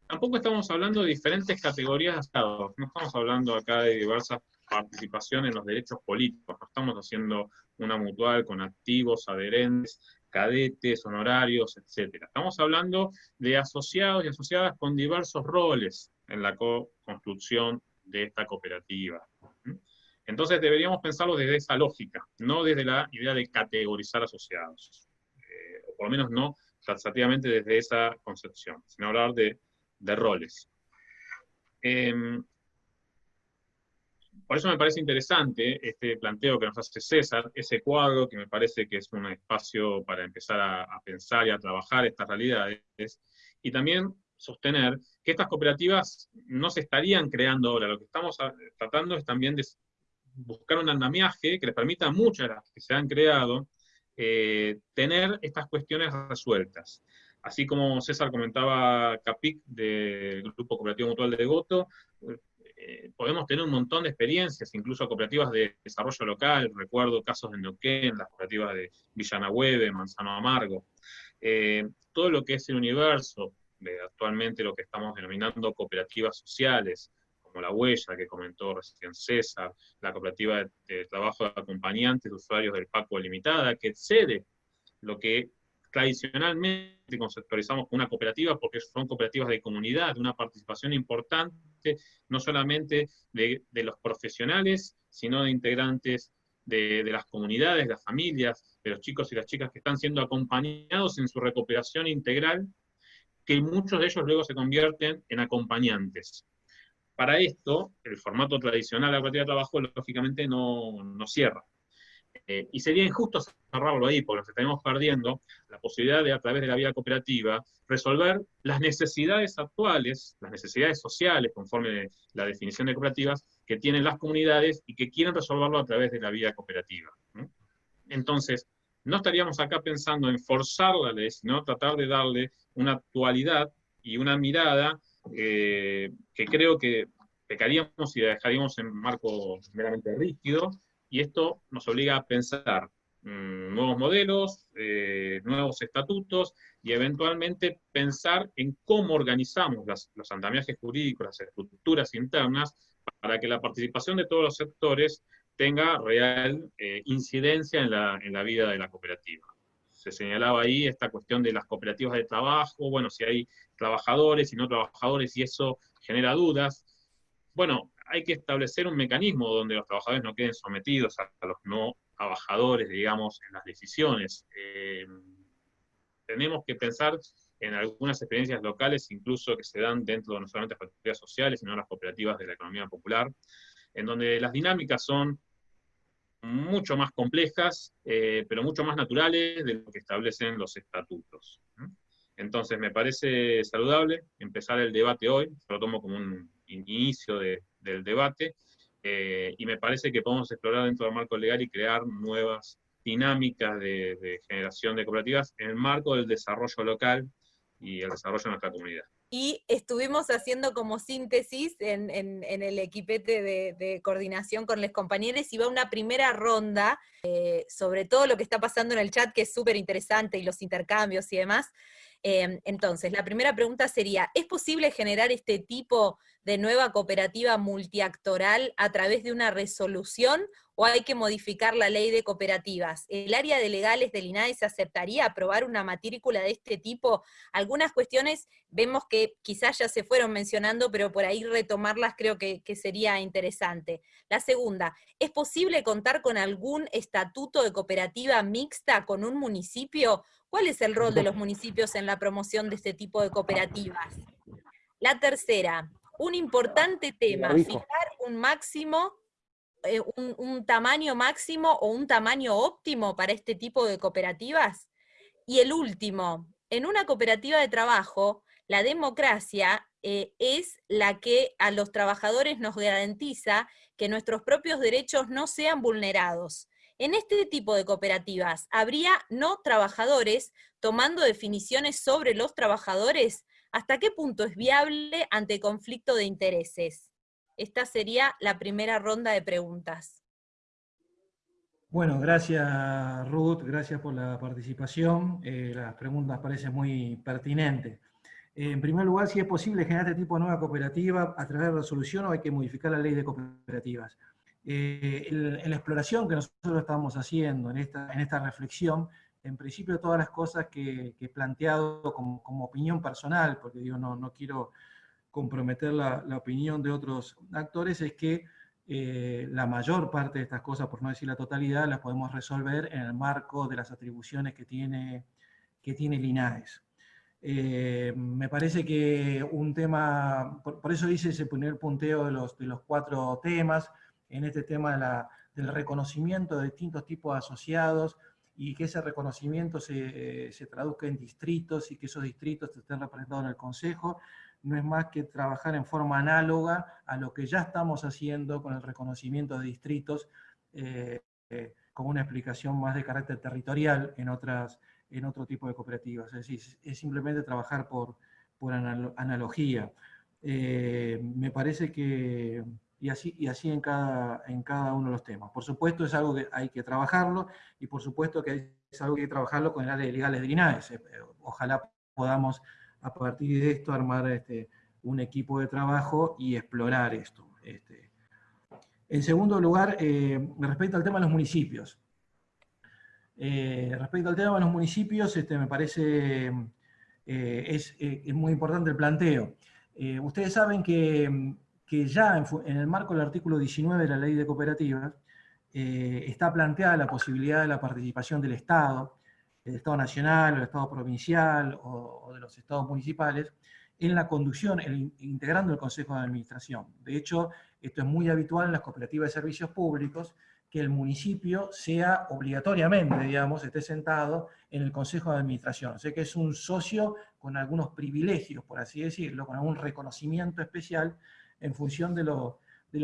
Tampoco estamos hablando de diferentes categorías de estados, no estamos hablando acá de diversas participaciones en los derechos políticos, no estamos haciendo una mutual con activos, adherentes, cadetes, honorarios, etc. Estamos hablando de asociados y asociadas con diversos roles en la construcción de esta cooperativa. Entonces deberíamos pensarlo desde esa lógica, no desde la idea de categorizar asociados, eh, o por lo menos no taxativamente desde esa concepción, sino hablar de, roles. Em, por eso me parece interesante este planteo que nos hace César, ese cuadro que me parece que es un espacio para empezar a, pensar y a trabajar estas realidades, y también sostener que estas cooperativas no se estarían creando ahora, lo que estamos tratando es también de buscar un andamiaje que les permita a muchas de las que se han creado eh, tener estas cuestiones resueltas. Así como César comentaba Capic del Grupo Cooperativo Mutual de Degoto, eh, podemos tener un montón de experiencias, incluso cooperativas de desarrollo local, recuerdo casos de Neuquén, las cooperativas de Villanahueve, Manzano Amargo, eh, todo lo que es el universo, de actualmente lo que estamos denominando cooperativas sociales, como la Huella, que comentó recién César, la cooperativa de, trabajo de acompañantes de usuarios del PACO Limitada, que excede lo que tradicionalmente conceptualizamos una cooperativa, porque son cooperativas de comunidad, una participación importante, no solamente de, los profesionales, sino de integrantes de, de, las comunidades, de las familias, de los chicos y las chicas que están siendo acompañados en su recuperación integral, que muchos de ellos luego se convierten en acompañantes. Para esto, el formato tradicional de la cooperativa de trabajo, lógicamente, no, no cierra. Eh, y sería injusto cerrarlo ahí, porque nos estaremos perdiendo la posibilidad de, a través de la vía cooperativa, resolver las necesidades actuales, las necesidades sociales, conforme la definición de cooperativas, que tienen las comunidades y que quieren resolverlo a través de la vía cooperativa. Entonces, no estaríamos acá pensando en forzar la ley, sino tratar de darle una actualidad y una mirada eh, que creo que pecaríamos y la dejaríamos en marco meramente rígido, y esto nos obliga a pensar mm, nuevos modelos, eh, nuevos estatutos, y eventualmente pensar en cómo organizamos los andamiajes jurídicos, las estructuras internas, para que la participación de todos los sectores tenga real eh, incidencia en la, en la vida de la cooperativa se señalaba ahí esta cuestión de las cooperativas de trabajo, bueno, si hay trabajadores y no trabajadores y eso genera dudas. Bueno, hay que establecer un mecanismo donde los trabajadores no queden sometidos a, los no trabajadores, digamos, en las decisiones. Eh, tenemos que pensar en algunas experiencias locales, incluso que se dan dentro de no solamente las cooperativas sociales, sino las cooperativas de la economía popular, en donde las dinámicas son mucho más complejas, eh, pero mucho más naturales de lo que establecen los estatutos. Entonces, me parece saludable empezar el debate hoy, lo tomo como un inicio del debate, eh, y me parece que podemos explorar dentro del marco legal y crear nuevas dinámicas de, de generación de cooperativas en el marco del desarrollo local y el desarrollo de nuestra comunidad y estuvimos haciendo como síntesis en, el equipete de, coordinación con los compañeros y va una primera ronda eh, sobre todo lo que está pasando en el chat, que es súper interesante, y los intercambios y demás. Em, entonces, la primera pregunta sería, ¿es posible generar este tipo de nueva cooperativa multiactoral a través de una resolución o hay que modificar la ley de cooperativas? ¿El área de legales del INAE se aceptaría aprobar una matrícula de este tipo? Algunas cuestiones vemos que quizás ya se fueron mencionando, pero por ahí retomarlas creo que, que sería interesante. La segunda, ¿es posible contar con algún estatuto de cooperativa mixta con un municipio ¿Cuál es el rol de los municipios en la promoción de este tipo de cooperativas? La tercera, un importante tema, fijar un máximo, eh, un, tamaño máximo o un tamaño óptimo para este tipo de cooperativas. Y el último, en una cooperativa de trabajo, la democracia eh, es la que a los trabajadores nos garantiza que nuestros propios derechos no sean vulnerados. En este tipo de cooperativas, ¿habría no trabajadores tomando definiciones sobre los trabajadores? ¿Hasta qué punto es viable ante conflicto de intereses? Esta sería la primera ronda de preguntas. Bueno, gracias Ruth, gracias por la participación. Eh, las preguntas parecen muy pertinentes. en primer lugar, si es posible generar este tipo de nueva cooperativa a través de resolución o hay que modificar la ley de cooperativas. Eh, en la exploración que nosotros estamos haciendo, en esta, en esta reflexión, en principio todas las cosas que, he planteado como, opinión personal, porque digo, no, no quiero comprometer la, opinión de otros actores, es que eh, la mayor parte de estas cosas, por no decir la totalidad, las podemos resolver en el marco de las atribuciones que tiene, que tiene el INAES. Eh, me parece que un tema, por, por, eso hice ese primer punteo de los, de los cuatro temas, en este tema del reconocimiento de distintos tipos de asociados y que ese reconocimiento se, traduzca en distritos y que esos distritos estén representados en el Consejo, no es más que trabajar en forma análoga a lo que ya estamos haciendo con el reconocimiento de distritos, eh, eh, como una explicación más de carácter territorial en, otras, en otro tipo de cooperativas. Es decir, es simplemente trabajar por, por analogía. Eh, me parece que, y así, y así en, cada, en cada uno de los temas. Por supuesto es algo que hay que trabajarlo, y por supuesto que es algo que hay que trabajarlo con el área de legales de INAES. Eh, ojalá podamos a partir de esto armar este, un equipo de trabajo y explorar esto. Este. En segundo lugar, eh, respecto al tema de los municipios. Eh, respecto al tema de los municipios, este, me parece eh, es, muy importante el planteo. ustedes saben que, ya en, el marco del artículo 19 de la ley de cooperativas está planteada la posibilidad de la participación del Estado, del Estado nacional, o del Estado provincial o de los estados municipales, en la conducción, integrando el Consejo de Administración. De hecho, esto es muy habitual en las cooperativas de servicios públicos, que el municipio sea obligatoriamente, digamos, esté sentado en el Consejo de Administración. O sea que es un socio con algunos privilegios, por así decirlo, con algún reconocimiento especial en función de lo,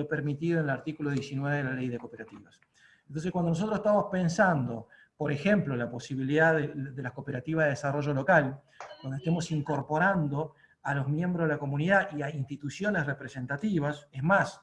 permitido en el artículo 19 de la Ley de Cooperativas. Entonces, cuando nosotros estamos pensando, por ejemplo, la posibilidad de, de las cooperativas de desarrollo local, donde estemos incorporando a los miembros de la comunidad y a instituciones representativas, es más,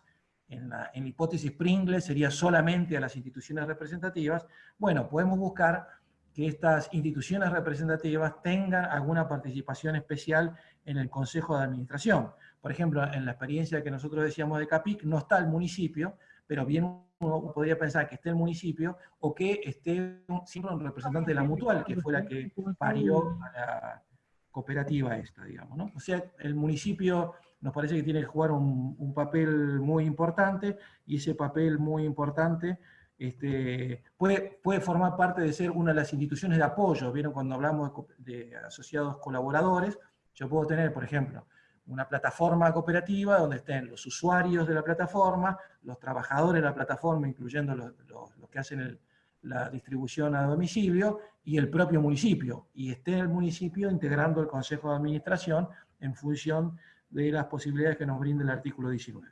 en la, hipótesis Pringle sería solamente a las instituciones representativas, bueno, podemos buscar que estas instituciones representativas tengan alguna participación especial en el Consejo de Administración. Por ejemplo, en la experiencia que nosotros decíamos de CAPIC, no está el municipio, pero bien uno podría pensar que esté el municipio o que esté siempre un representante de la mutual, que fue la que parió a la, cooperativa esta, digamos. ¿no? O sea, el municipio nos parece que tiene que jugar un, papel muy importante, y ese papel muy importante este, puede, puede formar parte de ser una de las instituciones de apoyo, ¿vieron? Cuando hablamos de, asociados colaboradores, yo puedo tener, por ejemplo, una plataforma cooperativa donde estén los usuarios de la plataforma, los trabajadores de la plataforma, incluyendo los, los que hacen la distribución a domicilio y el propio municipio, y esté el municipio integrando el Consejo de Administración en función de las posibilidades que nos brinda el artículo 19.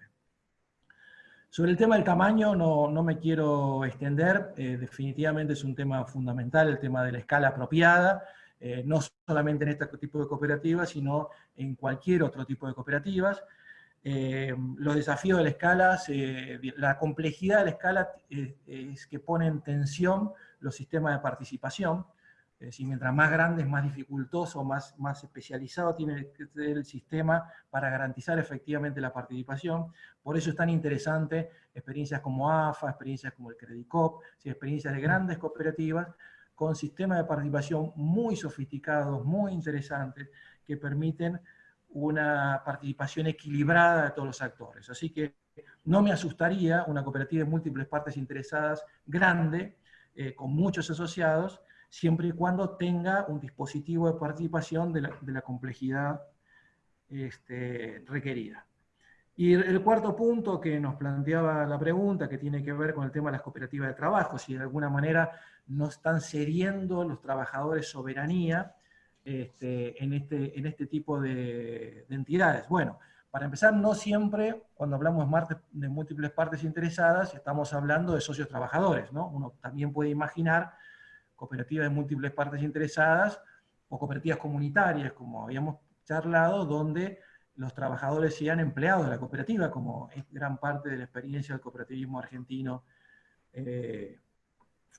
Sobre el tema del tamaño no, no me quiero extender, eh, definitivamente es un tema fundamental, el tema de la escala apropiada, eh, no solamente en este tipo de cooperativas, sino en cualquier otro tipo de cooperativas. Eh, los desafíos de la escala, la complejidad de la escala eh, es que pone en tensión los sistemas de participación, es decir, mientras más grande, más dificultoso, más, más especializado tiene el sistema para garantizar efectivamente la participación. Por eso es tan interesante experiencias como AFA, experiencias como el Credicop, experiencias de grandes cooperativas con sistemas de participación muy sofisticados, muy interesantes, que permiten una participación equilibrada de todos los actores. Así que no me asustaría una cooperativa de múltiples partes interesadas grande, eh, con muchos asociados, siempre y cuando tenga un dispositivo de participación de la, complejidad este, requerida. Y el cuarto punto que nos planteaba la pregunta, que tiene que ver con el tema de las cooperativas de trabajo, si de alguna manera no están cediendo los trabajadores soberanía, este, en, este, en este tipo de, entidades. Bueno, para empezar, no siempre, cuando hablamos de múltiples partes interesadas, estamos hablando de socios trabajadores, ¿no? Uno también puede imaginar cooperativas de múltiples partes interesadas o cooperativas comunitarias, como habíamos charlado, donde los trabajadores sean empleados de la cooperativa, como es gran parte de la experiencia del cooperativismo argentino eh,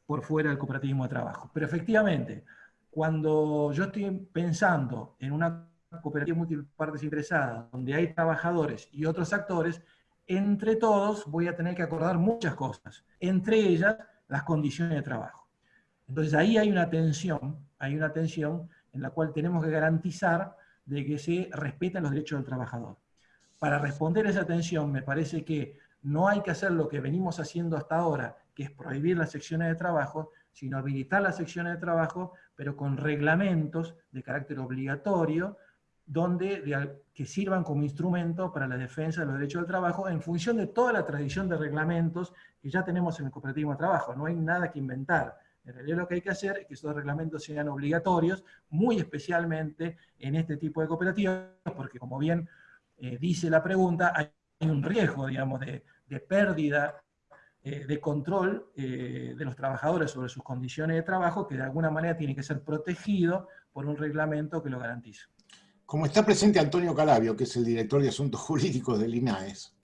por fuera del cooperativismo de trabajo. Pero efectivamente, cuando yo estoy pensando en una cooperativa multipartes interesadas, donde hay trabajadores y otros actores, entre todos voy a tener que acordar muchas cosas, entre ellas las condiciones de trabajo. Entonces ahí hay una tensión, hay una tensión en la cual tenemos que garantizar de que se respeten los derechos del trabajador. Para responder a esa tensión me parece que no hay que hacer lo que venimos haciendo hasta ahora, que es prohibir las secciones de trabajo, sino habilitar las secciones de trabajo, pero con reglamentos de carácter obligatorio, donde, que sirvan como instrumento para la defensa de los derechos del trabajo en función de toda la tradición de reglamentos que ya tenemos en el cooperativo de trabajo. No hay nada que inventar. En realidad lo que hay que hacer es que esos reglamentos sean obligatorios, muy especialmente en este tipo de cooperativas, porque como bien eh, dice la pregunta, hay un riesgo, digamos, de, de pérdida eh, de control eh, de los trabajadores sobre sus condiciones de trabajo que de alguna manera tiene que ser protegido por un reglamento que lo garantice. Como está presente Antonio Calabio, que es el director de Asuntos Jurídicos del INAES,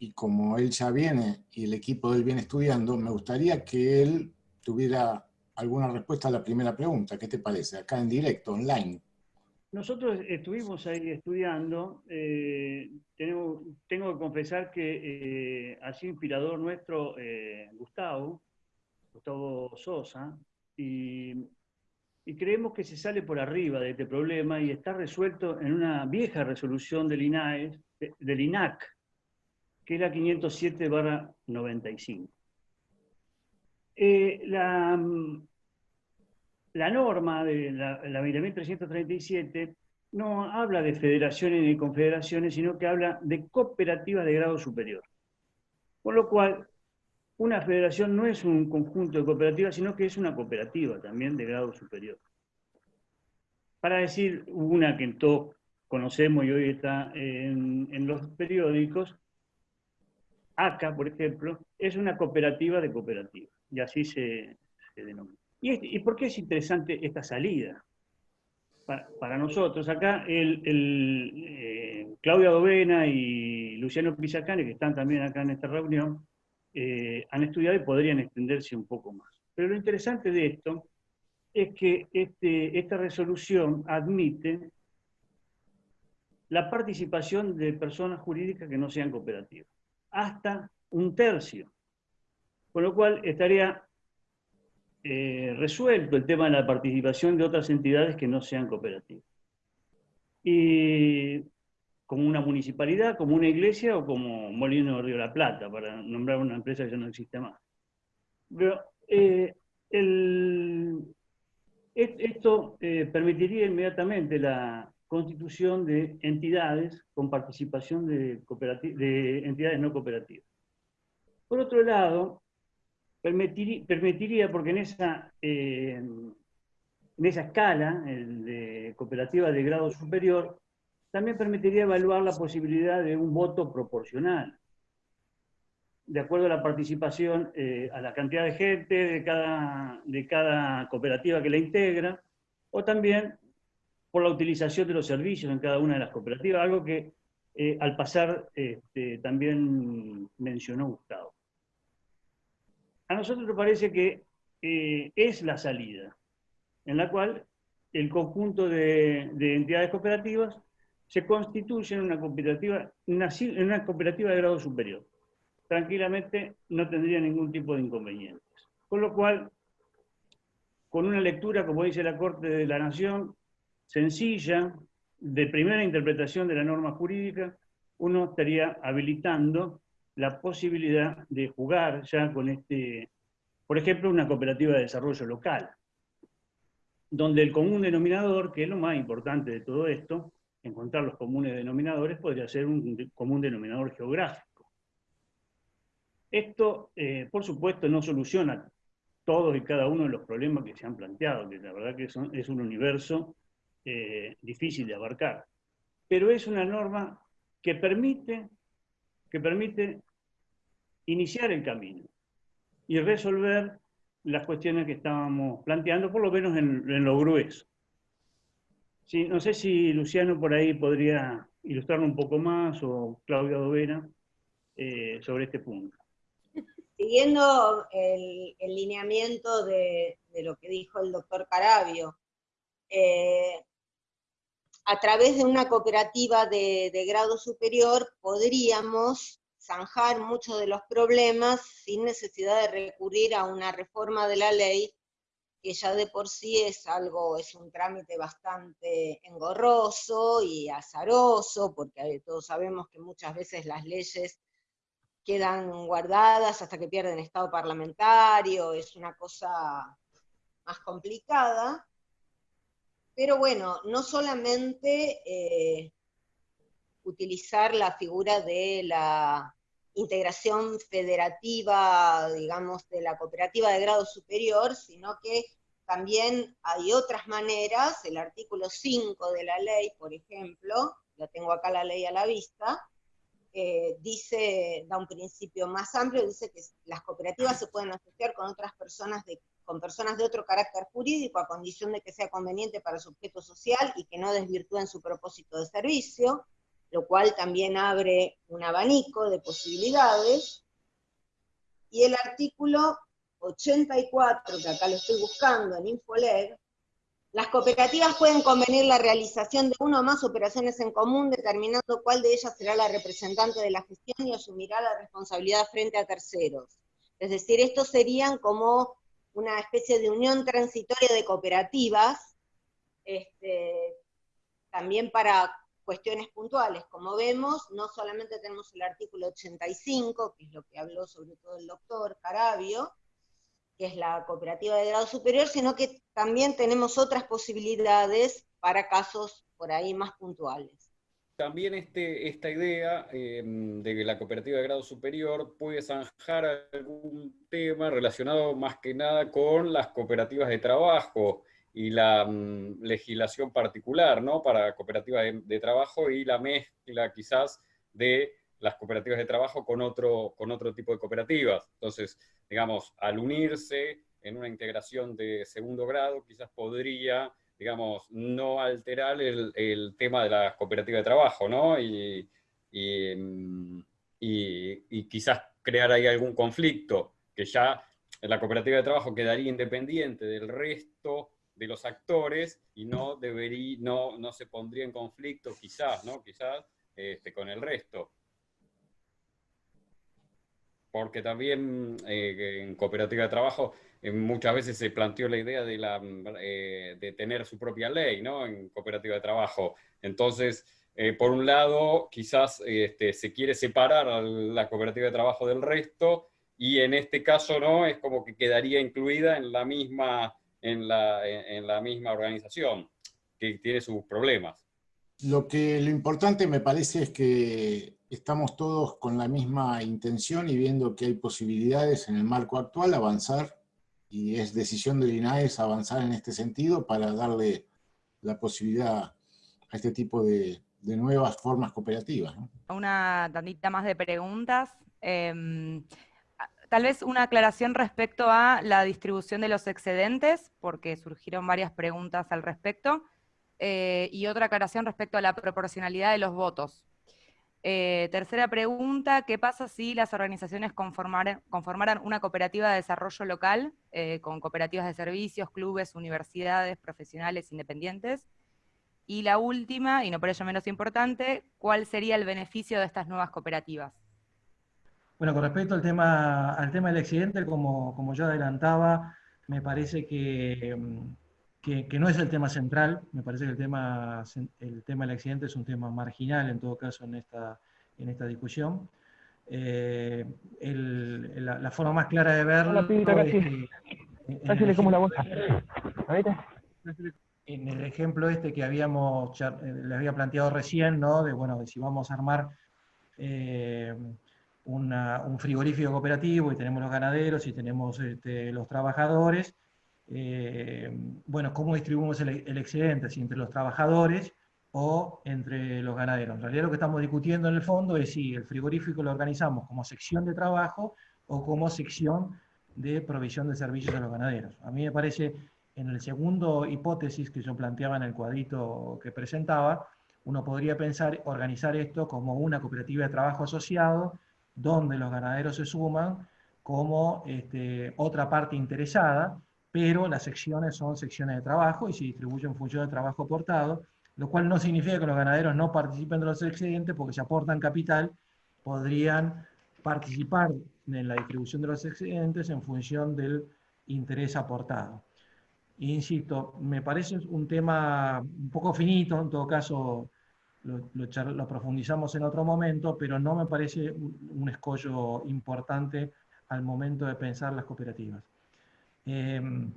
y como él ya viene y el equipo de él viene estudiando, me gustaría que él tuviera alguna respuesta a la primera pregunta. ¿Qué te parece? Acá en directo, online. Nosotros estuvimos ahí estudiando. Eh, tengo, que confesar que eh, ha sido inspirador nuestro eh, Gustavo, Gustavo Sosa, y, y, creemos que se sale por arriba de este problema y está resuelto en una vieja resolución del INAES, del INAC, que es la 507-95. Eh, la, la, norma de la, la 20.337 no habla de federaciones ni confederaciones, sino que habla de cooperativas de grado superior. Por lo cual, una federación no es un conjunto de cooperativas, sino que es una cooperativa también de grado superior. Para decir una que todos conocemos y hoy está en, en los periódicos, ACA, por ejemplo, es una cooperativa de cooperativas, y así se, denomina. ¿Y, por qué es interesante esta salida? Para, nosotros, acá el, eh, Claudia Dovena y Luciano Pisacane, que están también acá en esta reunión, eh, han estudiado y podrían extenderse un poco más. Pero lo interesante de esto es que este, esta resolución admite la participación de personas jurídicas que no sean cooperativas hasta un tercio. Con lo cual estaría eh, resuelto el tema de la participación de otras entidades que no sean cooperativas. Y como una municipalidad, como una iglesia o como Molino de Río La Plata, para nombrar una empresa que ya no existe más. Pero eh, esto eh, permitiría inmediatamente la, constitución de entidades con participación de, de entidades no cooperativas. Por otro lado, permitiría, porque en esa, eh, en esa escala de cooperativa de grado superior, también permitiría evaluar la posibilidad de un voto proporcional, de acuerdo a la participación, eh, a la cantidad de gente de cada, de cada cooperativa que la integra, o también por la utilización de los servicios en cada una de las cooperativas, algo que eh, al pasar este, también mencionó Gustavo. A nosotros nos parece que eh, es la salida, en la cual el conjunto de, entidades cooperativas se constituye en una cooperativa, en una cooperativa de grado superior. Tranquilamente no tendría ningún tipo de inconvenientes. Con lo cual, con una lectura, como dice la Corte de la Nación, sencilla, de primera interpretación de la norma jurídica, uno estaría habilitando la posibilidad de jugar ya con este, por ejemplo, una cooperativa de desarrollo local, donde el común denominador, que es lo más importante de todo esto, encontrar los comunes denominadores, podría ser un común denominador geográfico. Esto, eh, por supuesto, no soluciona todos y cada uno de los problemas que se han planteado, que la verdad que es un universo eh, difícil de abarcar. Pero es una norma que permite, que permite iniciar el camino y resolver las cuestiones que estábamos planteando, por lo menos en, lo grueso. No sé si Luciano por ahí podría ilustrarlo un poco más, o Claudia Dovena, eh, sobre este punto. Siguiendo el, lineamiento de, lo que dijo el doctor Carabio, eh, a través de una cooperativa de, grado superior podríamos zanjar muchos de los problemas sin necesidad de recurrir a una reforma de la ley, que ya de por sí es algo, es un trámite bastante engorroso y azaroso, porque todos sabemos que muchas veces las leyes quedan guardadas hasta que pierden estado parlamentario, es una cosa más complicada. Pero bueno, no solamente eh, utilizar la figura de la integración federativa, digamos, de la cooperativa de grado superior, sino que también hay otras maneras, el artículo 5 de la ley, por ejemplo, la tengo acá la ley a la vista, eh, dice, da un principio más amplio, dice que las cooperativas se pueden asociar con otras personas de con personas de otro carácter jurídico a condición de que sea conveniente para su objeto social y que no desvirtúen su propósito de servicio, lo cual también abre un abanico de posibilidades. Y el artículo 84, que acá lo estoy buscando en Infoleg, las cooperativas pueden convenir la realización de una o más operaciones en común, determinando cuál de ellas será la representante de la gestión y asumirá la responsabilidad frente a terceros. Es decir, estos serían como una especie de unión transitoria de cooperativas, este, también para cuestiones puntuales. Como vemos, no solamente tenemos el artículo 85, que es lo que habló sobre todo el doctor Carabio, que es la cooperativa de grado superior, sino que también tenemos otras posibilidades para casos por ahí más puntuales. También este, esta idea em, de que la cooperativa de grado superior puede zanjar algún tema relacionado más que nada con las cooperativas de trabajo y la mm, legislación particular ¿no? para cooperativas de, de, trabajo y la mezcla quizás de las cooperativas de trabajo con otro, con otro tipo de cooperativas. Entonces, digamos, al unirse en una integración de segundo grado, quizás podría, digamos, no alterar el, tema de la cooperativa de trabajo, ¿no? Y, y, quizás crear ahí algún conflicto, que ya la cooperativa de trabajo quedaría independiente del resto de los actores y no, debería, no, no se pondría en conflicto quizás, ¿no? Quizás este, con el resto porque también eh, en cooperativa de trabajo muchas veces se planteó la idea de, la, eh, de tener su propia ley ¿no? en cooperativa de trabajo. Entonces, por un lado, quizás este, se quiere separar a la cooperativa de trabajo del resto, y en este caso no, es como que quedaría incluida en la misma, en la, en la misma organización, que tiene sus problemas. Lo que lo importante me parece es que estamos todos con la misma intención y viendo que hay posibilidades en el marco actual avanzar, y es decisión del INAES avanzar en este sentido para darle la posibilidad a este tipo de, nuevas formas cooperativas. Una tantita más de preguntas. Em, tal vez una aclaración respecto a la distribución de los excedentes, porque surgieron varias preguntas al respecto, eh, y otra aclaración respecto a la proporcionalidad de los votos. Eh, tercera pregunta, ¿qué pasa si las organizaciones conformaran, una cooperativa de desarrollo local eh, con cooperativas de servicios, clubes, universidades, profesionales independientes? Y la última, y no por ello menos importante, ¿cuál sería el beneficio de estas nuevas cooperativas? Bueno, con respecto al tema, al tema del accidente, como, como yo adelantaba, me parece que que, no es el tema central, me parece que el tema, el tema del accidente es un tema marginal en todo caso en esta, en esta discusión. Eh, la, forma más clara de verlo es como la bolsa. En el ejemplo este que habíamos, eh, les había planteado recién, ¿no? de, bueno, de si vamos a armar eh, un frigorífico cooperativo y tenemos los ganaderos y tenemos este, los trabajadores, eh, bueno, cómo distribuimos el, excedente, si entre los trabajadores o entre los ganaderos. En realidad lo que estamos discutiendo en el fondo es si el frigorífico lo organizamos como sección de trabajo o como sección de provisión de servicios a los ganaderos. A mí me parece, en el segundo hipótesis que yo planteaba en el cuadrito que presentaba, uno podría pensar organizar esto como una cooperativa de trabajo asociado, donde los ganaderos se suman como este, otra parte interesada, pero las secciones son secciones de trabajo y se distribuyen en función del trabajo aportado, lo cual no significa que los ganaderos no participen de los excedentes, porque si aportan capital, podrían participar en la distribución de los excedentes en función del interés aportado. Insisto, me parece un tema un poco finito, en todo caso lo, profundizamos en otro momento, pero no me parece un escollo importante al momento de pensar las cooperativas. Em,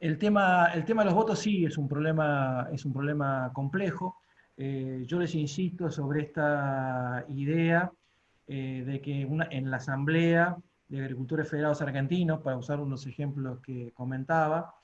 el, tema, el tema de los votos sí es un problema, es un problema complejo. Eh, yo les insisto sobre esta idea eh, de que en la Asamblea de Agricultores Federados Argentinos, para usar unos ejemplos que comentaba,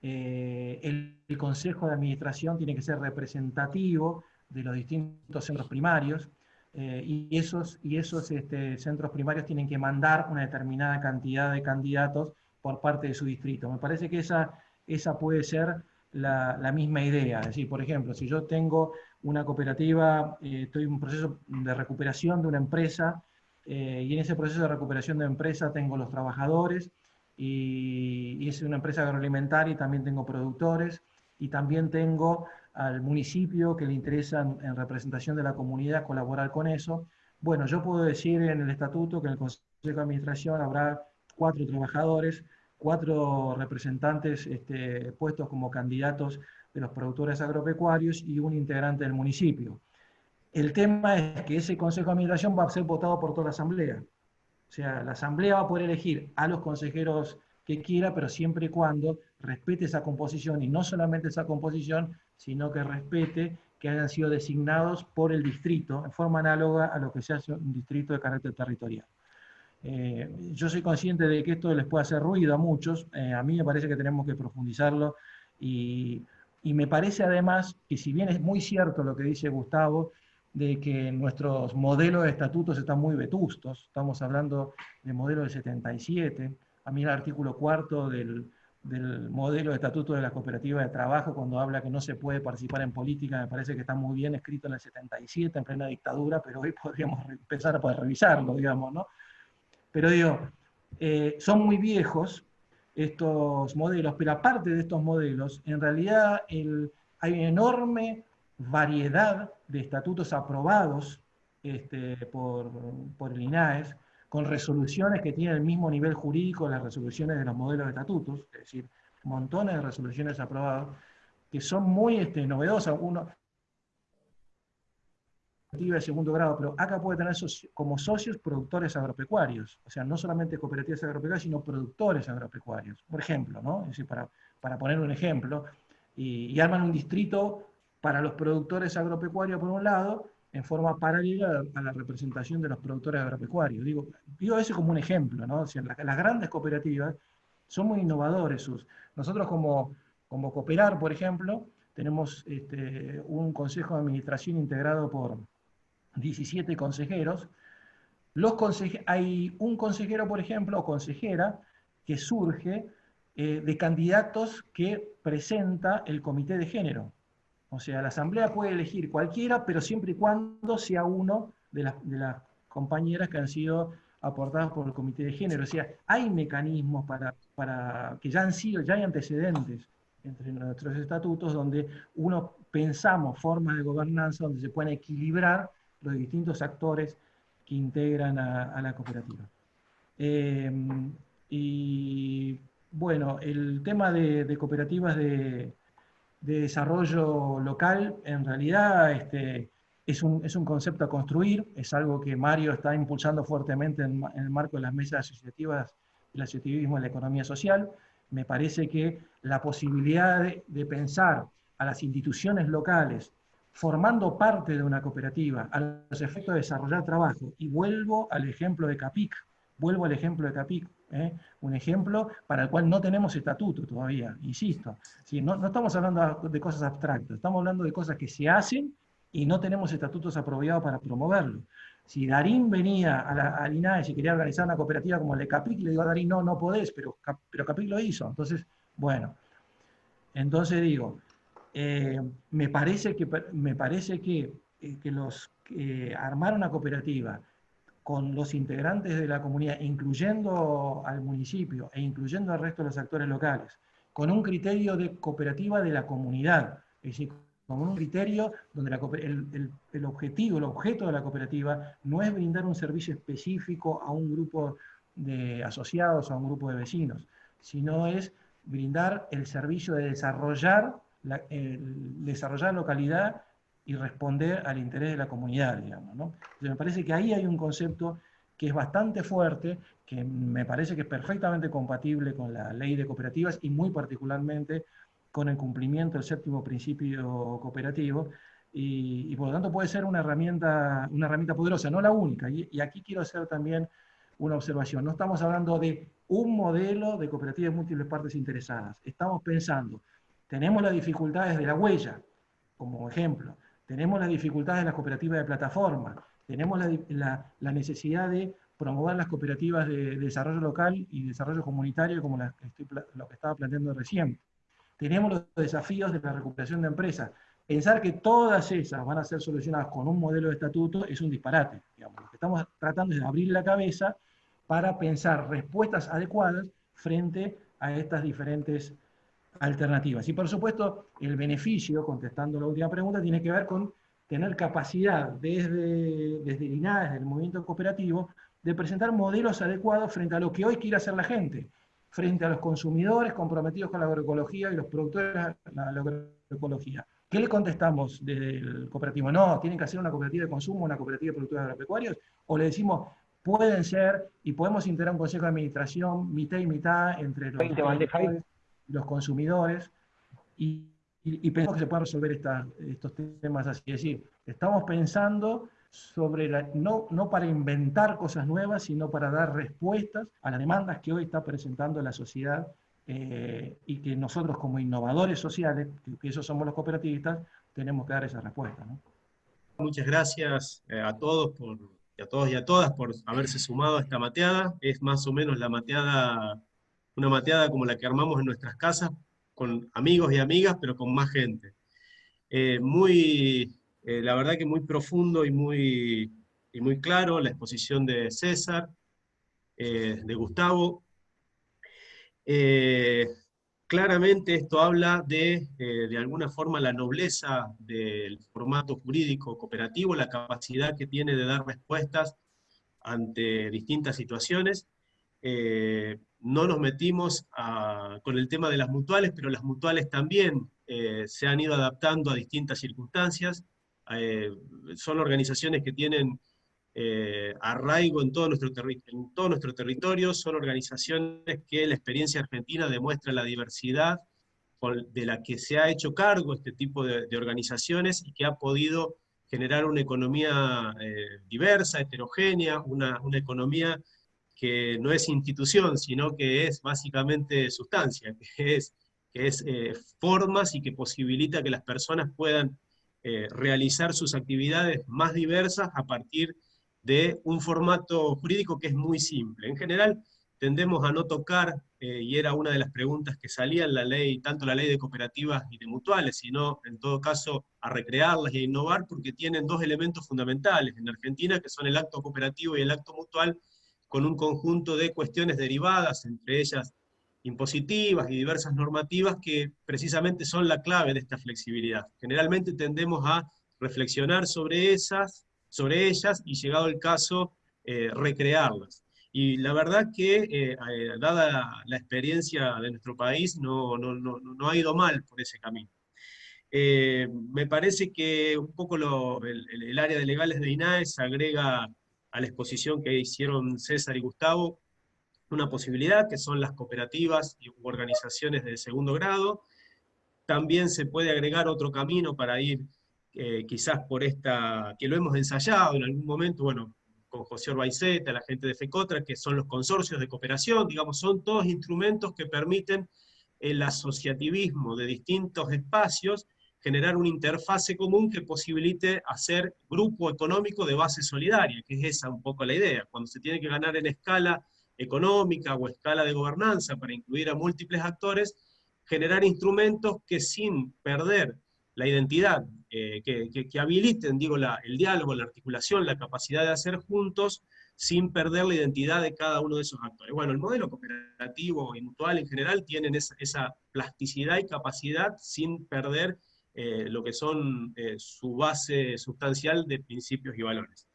eh, el, Consejo de Administración tiene que ser representativo de los distintos centros primarios, y esos, y esos este, centros primarios tienen que mandar una determinada cantidad de candidatos por parte de su distrito. Me parece que esa, esa puede ser la, misma idea. Es decir, por ejemplo, si yo tengo una cooperativa, eh, estoy en un proceso de recuperación de una empresa, eh, y en ese proceso de recuperación de empresa tengo los trabajadores, y, es una empresa agroalimentaria y también tengo productores, y también tengo al municipio que le interesa en, representación de la comunidad colaborar con eso. Bueno, yo puedo decir en el estatuto que en el Consejo de Administración habrá cuatro trabajadores, cuatro representantes este, puestos como candidatos de los productores agropecuarios y un integrante del municipio. El tema es que ese Consejo de Administración va a ser votado por toda la Asamblea. O sea, la Asamblea va a poder elegir a los consejeros que quiera, pero siempre y cuando respete esa composición, y no solamente esa composición, sino que respete que hayan sido designados por el distrito, en forma análoga a lo que se hace un distrito de carácter territorial. Eh, yo soy consciente de que esto les puede hacer ruido a muchos, eh, a mí me parece que tenemos que profundizarlo y, me parece además que si bien es muy cierto lo que dice Gustavo, de que nuestros modelos de estatutos están muy vetustos, estamos hablando de modelos del 77, a mí el artículo cuarto del, del modelo de estatuto de la cooperativa de trabajo, cuando habla que no se puede participar en política, me parece que está muy bien escrito en el 77, en plena dictadura, pero hoy podríamos empezar a poder revisarlo, digamos, ¿no? Pero digo, eh, son muy viejos estos modelos, pero aparte de estos modelos, en realidad hay una enorme variedad de estatutos aprobados este, por, por, el INAES, con resoluciones que tienen el mismo nivel jurídico las resoluciones de los modelos de estatutos, es decir, montones de resoluciones aprobadas, que son muy este, novedosas. Uno, de segundo grado, pero acá puede tener como socios productores agropecuarios, o sea, no solamente cooperativas agropecuarias, sino productores agropecuarios, por ejemplo, ¿no? Es decir, para, para poner un ejemplo, y, arman un distrito para los productores agropecuarios por un lado, en forma paralela a la representación de los productores agropecuarios. Digo, digo eso como un ejemplo, ¿no? O las, grandes cooperativas son muy innovadores. Nosotros como, como Cooperar, por ejemplo, tenemos este, un consejo de administración integrado por 17 consejeros. Los hay un consejero, por ejemplo, o consejera, que surge eh, de candidatos que presenta el comité de género. O sea, la asamblea puede elegir cualquiera, pero siempre y cuando sea uno de las, compañeras que han sido aportadas por el comité de género. O sea, hay mecanismos para que ya han sido, ya hay antecedentes entre nuestros estatutos donde uno pensamos formas de gobernanza donde se pueden equilibrar los distintos actores que integran a, la cooperativa. Em, y bueno, el tema de, cooperativas de, desarrollo local, en realidad este, es, un, es, un, concepto a construir, es algo que Mario está impulsando fuertemente en, el marco de las mesas asociativas del asociativismo en la economía social. Me parece que la posibilidad de pensar a las instituciones locales formando parte de una cooperativa a los efectos de desarrollar trabajo, y vuelvo al ejemplo de Capic, vuelvo al ejemplo de Capic, ¿eh? un ejemplo para el cual no tenemos estatuto todavía, insisto. No, no, estamos hablando de cosas abstractas, estamos hablando de cosas que se hacen y no tenemos estatutos apropiados para promoverlo. Si Darín venía a la, INAE y quería organizar una cooperativa como el de Capic, le digo a Darín, no, no podés, pero, pero Capic lo hizo. Entonces, bueno, entonces digo, eh, me parece que, me parece que, eh, que los, armar una cooperativa con los integrantes de la comunidad, incluyendo al municipio e incluyendo al resto de los actores locales, con un criterio de cooperativa de la comunidad, es decir, con un criterio donde el, el, objetivo, el objeto de la cooperativa no es brindar un servicio específico a un grupo de asociados a un grupo de vecinos, sino es brindar el servicio de desarrollar desarrollar localidad y responder al interés de la comunidad, digamos. ¿no? me parece que ahí hay un concepto que es bastante fuerte, que me parece que es perfectamente compatible con la ley de cooperativas y muy particularmente con el cumplimiento del séptimo principio cooperativo, y, por lo tanto puede ser una herramienta, una herramienta poderosa, no la única. Y, y, aquí quiero hacer también una observación. No estamos hablando de un modelo de cooperativas múltiples partes interesadas. Estamos pensando tenemos las dificultades de la huella, como ejemplo. Tenemos las dificultades de las cooperativas de plataforma. Tenemos la, necesidad de promover las cooperativas de, desarrollo local y desarrollo comunitario, como lo que estaba planteando recién. Tenemos los desafíos de la recuperación de empresas. Pensar que todas esas van a ser solucionadas con un modelo de estatuto es un disparate. Lo que estamos tratando es de abrir la cabeza para pensar respuestas adecuadas frente a estas diferentes alternativas. Y por supuesto, el beneficio, contestando la última pregunta, tiene que ver con tener capacidad desde, desde el INAE, desde el movimiento cooperativo, de presentar modelos adecuados frente a lo que hoy quiere hacer la gente, frente a los consumidores comprometidos con la agroecología y los productores de la agroecología. ¿Qué le contestamos desde el cooperativo? No, tienen que hacer una cooperativa de consumo, una cooperativa de productores agropecuarios, o le decimos, pueden ser, y podemos integrar un consejo de administración mitad y mitad entre los, los consumidores, y, pensamos que se pueden resolver estos temas así. Es decir, estamos pensando sobre no, no para inventar cosas nuevas, sino para dar respuestas a las demandas que hoy está presentando la sociedad eh, y que nosotros como innovadores sociales, que, esos somos los cooperativistas, tenemos que dar esa respuesta. Muchas gracias eh, a todos por, a todos y a todas por haberse sumado a esta mateada. Es más o menos la mateada, una mateada como la que armamos en nuestras casas, con amigos y amigas, pero con más gente. Eh, muy eh, la verdad que muy profundo y muy, y muy claro, la exposición de César, eh, de Gustavo. Claramente esto habla de, de alguna forma, la nobleza del formato jurídico cooperativo, la capacidad que tiene de dar respuestas ante distintas situaciones. No nos metimos con el tema de las mutuales, pero las mutuales también se han ido adaptando a distintas circunstancias. Eh, son organizaciones que tienen eh, arraigo en todo, nuestro territorio, son organizaciones que la experiencia argentina demuestra la diversidad de la que se ha hecho cargo este tipo de, organizaciones y que ha podido generar una economía eh, diversa, heterogénea, una, una, economía que no es institución, sino que es básicamente sustancia, que es, que es formas y que posibilita que las personas puedan eh, realizar sus actividades más diversas a partir de un formato jurídico que es muy simple. En general, tendemos a no tocar, eh, y era una de las preguntas que salía en la ley, tanto la ley de cooperativas y de mutuales, sino en todo caso a recrearlas y a innovar, porque tienen dos elementos fundamentales en Argentina, que son el acto cooperativo y el acto mutual, con un conjunto de cuestiones derivadas, entre ellas impositivas y diversas normativas que precisamente son la clave de esta flexibilidad. Generalmente tendemos a reflexionar sobre, esas, sobre ellas y llegado el caso, eh, recrearlas. Y la verdad que, eh, eh, dada la, experiencia de nuestro país, no, no, no, no, ha ido mal por ese camino. me parece que un poco el, el, área de legales de INAES agrega a la exposición que hicieron César y Gustavo, una posibilidad, que son las cooperativas y organizaciones de segundo grado. También se puede agregar otro camino para ir eh, quizás por esta, que lo hemos ensayado en algún momento, bueno, con José Orbaiceta, la gente de FECOTRA, que son los consorcios de cooperación, digamos, son todos instrumentos que permiten el asociativismo de distintos espacios, generar una interfase común que posibilite hacer grupo económico de base solidaria, que es esa un poco la idea. Cuando se tiene que ganar en escala económica o escala de gobernanza para incluir a múltiples actores, generar instrumentos que sin perder la identidad, eh, que, habiliten digo, el diálogo, la articulación, la capacidad de hacer juntos, sin perder la identidad de cada uno de esos actores. Bueno, el modelo cooperativo y mutual en general tienen esa, plasticidad y capacidad sin perder eh, lo que son eh, su base sustancial de principios y valores.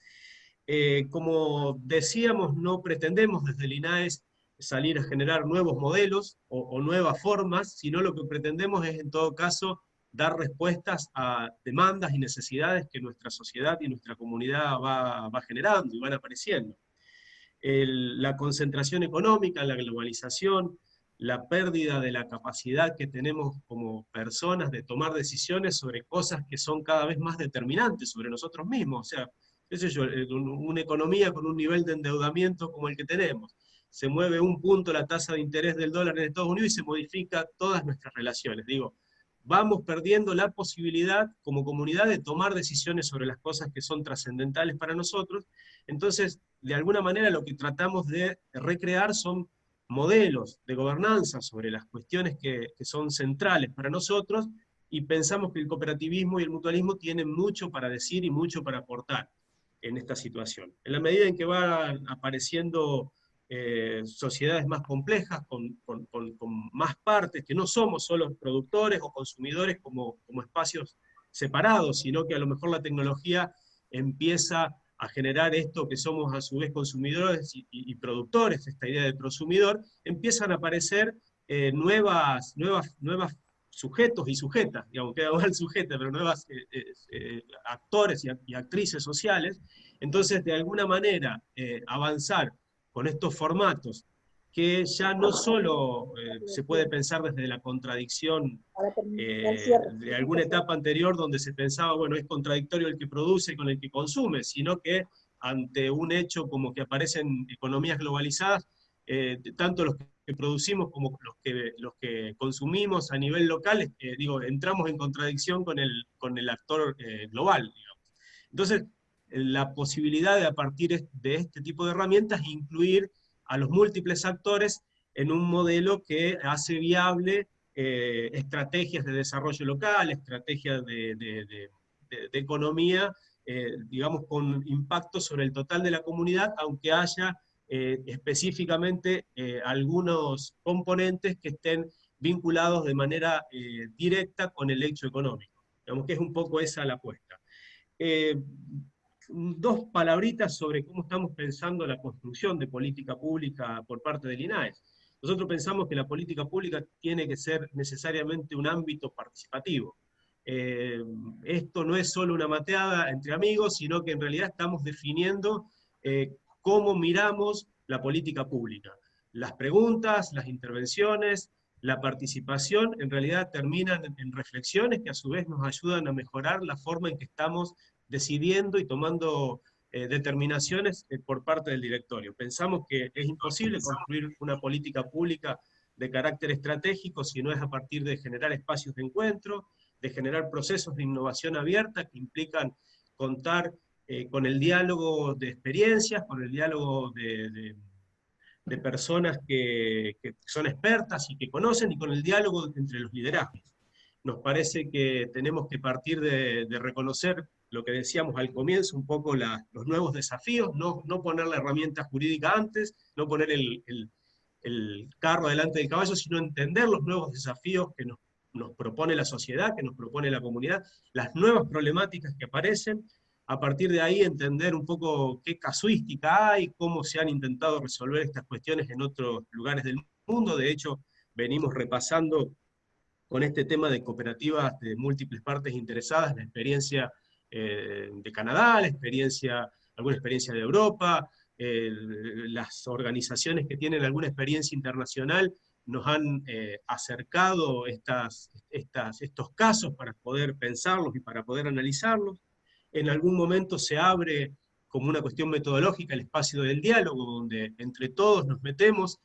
Eh, como decíamos, no pretendemos desde el INAES salir a generar nuevos modelos o, nuevas formas, sino lo que pretendemos es en todo caso dar respuestas a demandas y necesidades que nuestra sociedad y nuestra comunidad va, generando y van apareciendo. la concentración económica, la globalización, la pérdida de la capacidad que tenemos como personas de tomar decisiones sobre cosas que son cada vez más determinantes sobre nosotros mismos. O sea, eh, una economía con un nivel de endeudamiento como el que tenemos. Se mueve un punto la tasa de interés del dólar en Estados Unidos y se modifica todas nuestras relaciones. Digo, vamos perdiendo la posibilidad como comunidad de tomar decisiones sobre las cosas que son trascendentales para nosotros. Entonces, de alguna manera lo que tratamos de recrear son modelos de gobernanza sobre las cuestiones que, que son centrales para nosotros, y pensamos que el cooperativismo y el mutualismo tienen mucho para decir y mucho para aportar en esta situación. En la medida en que van apareciendo eh, sociedades más complejas, con, más partes, que no somos solo productores o consumidores como, como espacios separados, sino que a lo mejor la tecnología empieza a generar esto que somos a su vez consumidores y, productores, esta idea de prosumidor, empiezan a aparecer eh, nuevas, nuevas, nuevas sujetos y sujetas, digamos, queda mal sujeta, pero nuevas eh, eh, eh, actores y, actrices sociales, entonces de alguna manera avanzar con estos formatos que ya no solo se puede pensar desde la contradicción de alguna etapa anterior donde se pensaba, bueno, es contradictorio el que produce con el que consume, sino que ante un hecho como que aparecen economías globalizadas, tanto los que producimos como los que, los que consumimos a nivel local, eh, digo, entramos en contradicción con el, con el actor eh, global. Entonces, la posibilidad de a partir de este tipo de herramientas incluir a los múltiples actores en un modelo que hace viable eh, estrategias de desarrollo local, estrategias de, economía, digamos, con impacto sobre el total de la comunidad, aunque haya eh, específicamente eh, algunos componentes que estén vinculados de manera eh, directa con el hecho económico. Digamos que es un poco esa la apuesta. Dos palabritas sobre cómo estamos pensando la construcción de política pública por parte del INAES. Nosotros pensamos que la política pública tiene que ser necesariamente un ámbito participativo. esto no es solo una mateada entre amigos, sino que en realidad estamos definiendo cómo miramos la política pública. Las preguntas, las intervenciones, la participación, en realidad terminan en reflexiones que a su vez nos ayudan a mejorar la forma en que estamos decidiendo y tomando eh, determinaciones eh, por parte del directorio. Pensamos que es imposible construir una política pública de carácter estratégico si no es a partir de generar espacios de encuentro, de generar procesos de innovación abierta que implican contar eh, con el diálogo de experiencias, con el diálogo de, personas que, son expertas y que conocen, y con el diálogo entre los liderazgos. Nos parece que tenemos que partir de, reconocer lo que decíamos al comienzo, un poco los nuevos desafíos, no, no, poner la herramienta jurídica antes, no poner el, el, el carro delante del caballo, sino entender los nuevos desafíos que nos, nos propone la sociedad, que nos propone la comunidad, las nuevas problemáticas que aparecen, a partir de ahí entender un poco qué casuística hay, cómo se han intentado resolver estas cuestiones en otros lugares del mundo. De hecho, venimos repasando con este tema de cooperativas de múltiples partes interesadas, la experiencia eh, de Canadá, la experiencia, alguna experiencia de Europa, las organizaciones que tienen alguna experiencia internacional nos han eh, acercado estos casos para poder pensarlos y para poder analizarlos en algún momento se abre como una cuestión metodológica el espacio del diálogo, donde entre todos nos metemos,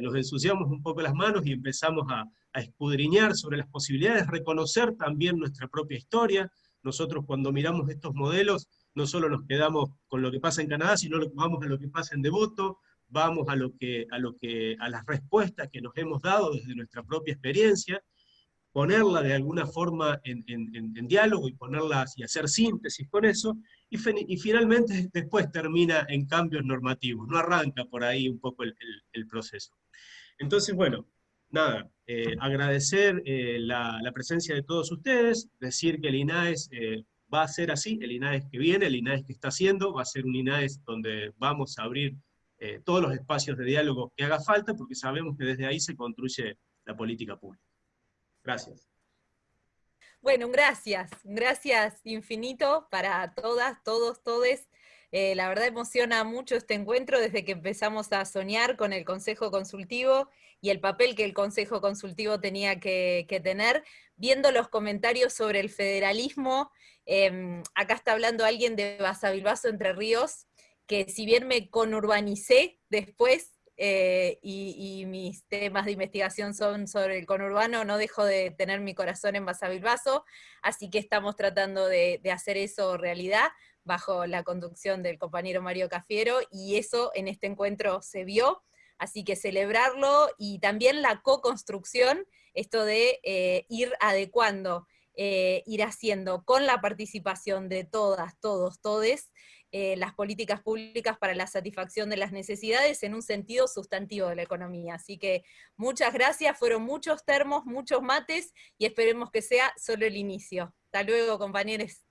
nos ensuciamos un poco las manos y empezamos a, escudriñar sobre las posibilidades, reconocer también nuestra propia historia. Nosotros cuando miramos estos modelos, no solo nos quedamos con lo que pasa en Canadá, sino vamos a lo que pasa en Devoto, vamos a, lo que, a, lo que, a las respuestas que nos hemos dado desde nuestra propia experiencia, ponerla de alguna forma en, diálogo y ponerlas y hacer síntesis con eso, y, finalmente después termina en cambios normativos, no arranca por ahí un poco el, proceso. Entonces, bueno, nada, eh, agradecer eh, la, presencia de todos ustedes, decir que el INAES eh, va a ser así, el INAES que viene, el INAES que está haciendo, va a ser un INAES donde vamos a abrir todos los espacios de diálogo que haga falta, porque sabemos que desde ahí se construye la política pública. Gracias. Bueno, gracias, gracias infinito para todas, todos, todes. Eh, la verdad emociona mucho este encuentro desde que empezamos a soñar con el Consejo Consultivo y el papel que el Consejo Consultivo tenía que, tener. Viendo los comentarios sobre el federalismo, em, acá está hablando alguien de Basavilbaso Entre Ríos, que si bien me conurbanicé después, eh, y, mis temas de investigación son sobre el conurbano, no dejo de tener mi corazón en Basavilbaso, así que estamos tratando de hacer eso realidad bajo la conducción del compañero Mario Cafiero, y eso en este encuentro se vio, así que celebrarlo, y también la co-construcción, esto de eh, ir adecuando, eh, ir haciendo con la participación de todas, todos, todes, eh, las políticas públicas para la satisfacción de las necesidades en un sentido sustantivo de la economía. Así que muchas gracias, fueron muchos termos, muchos mates, y esperemos que sea solo el inicio. Hasta luego, compañeros.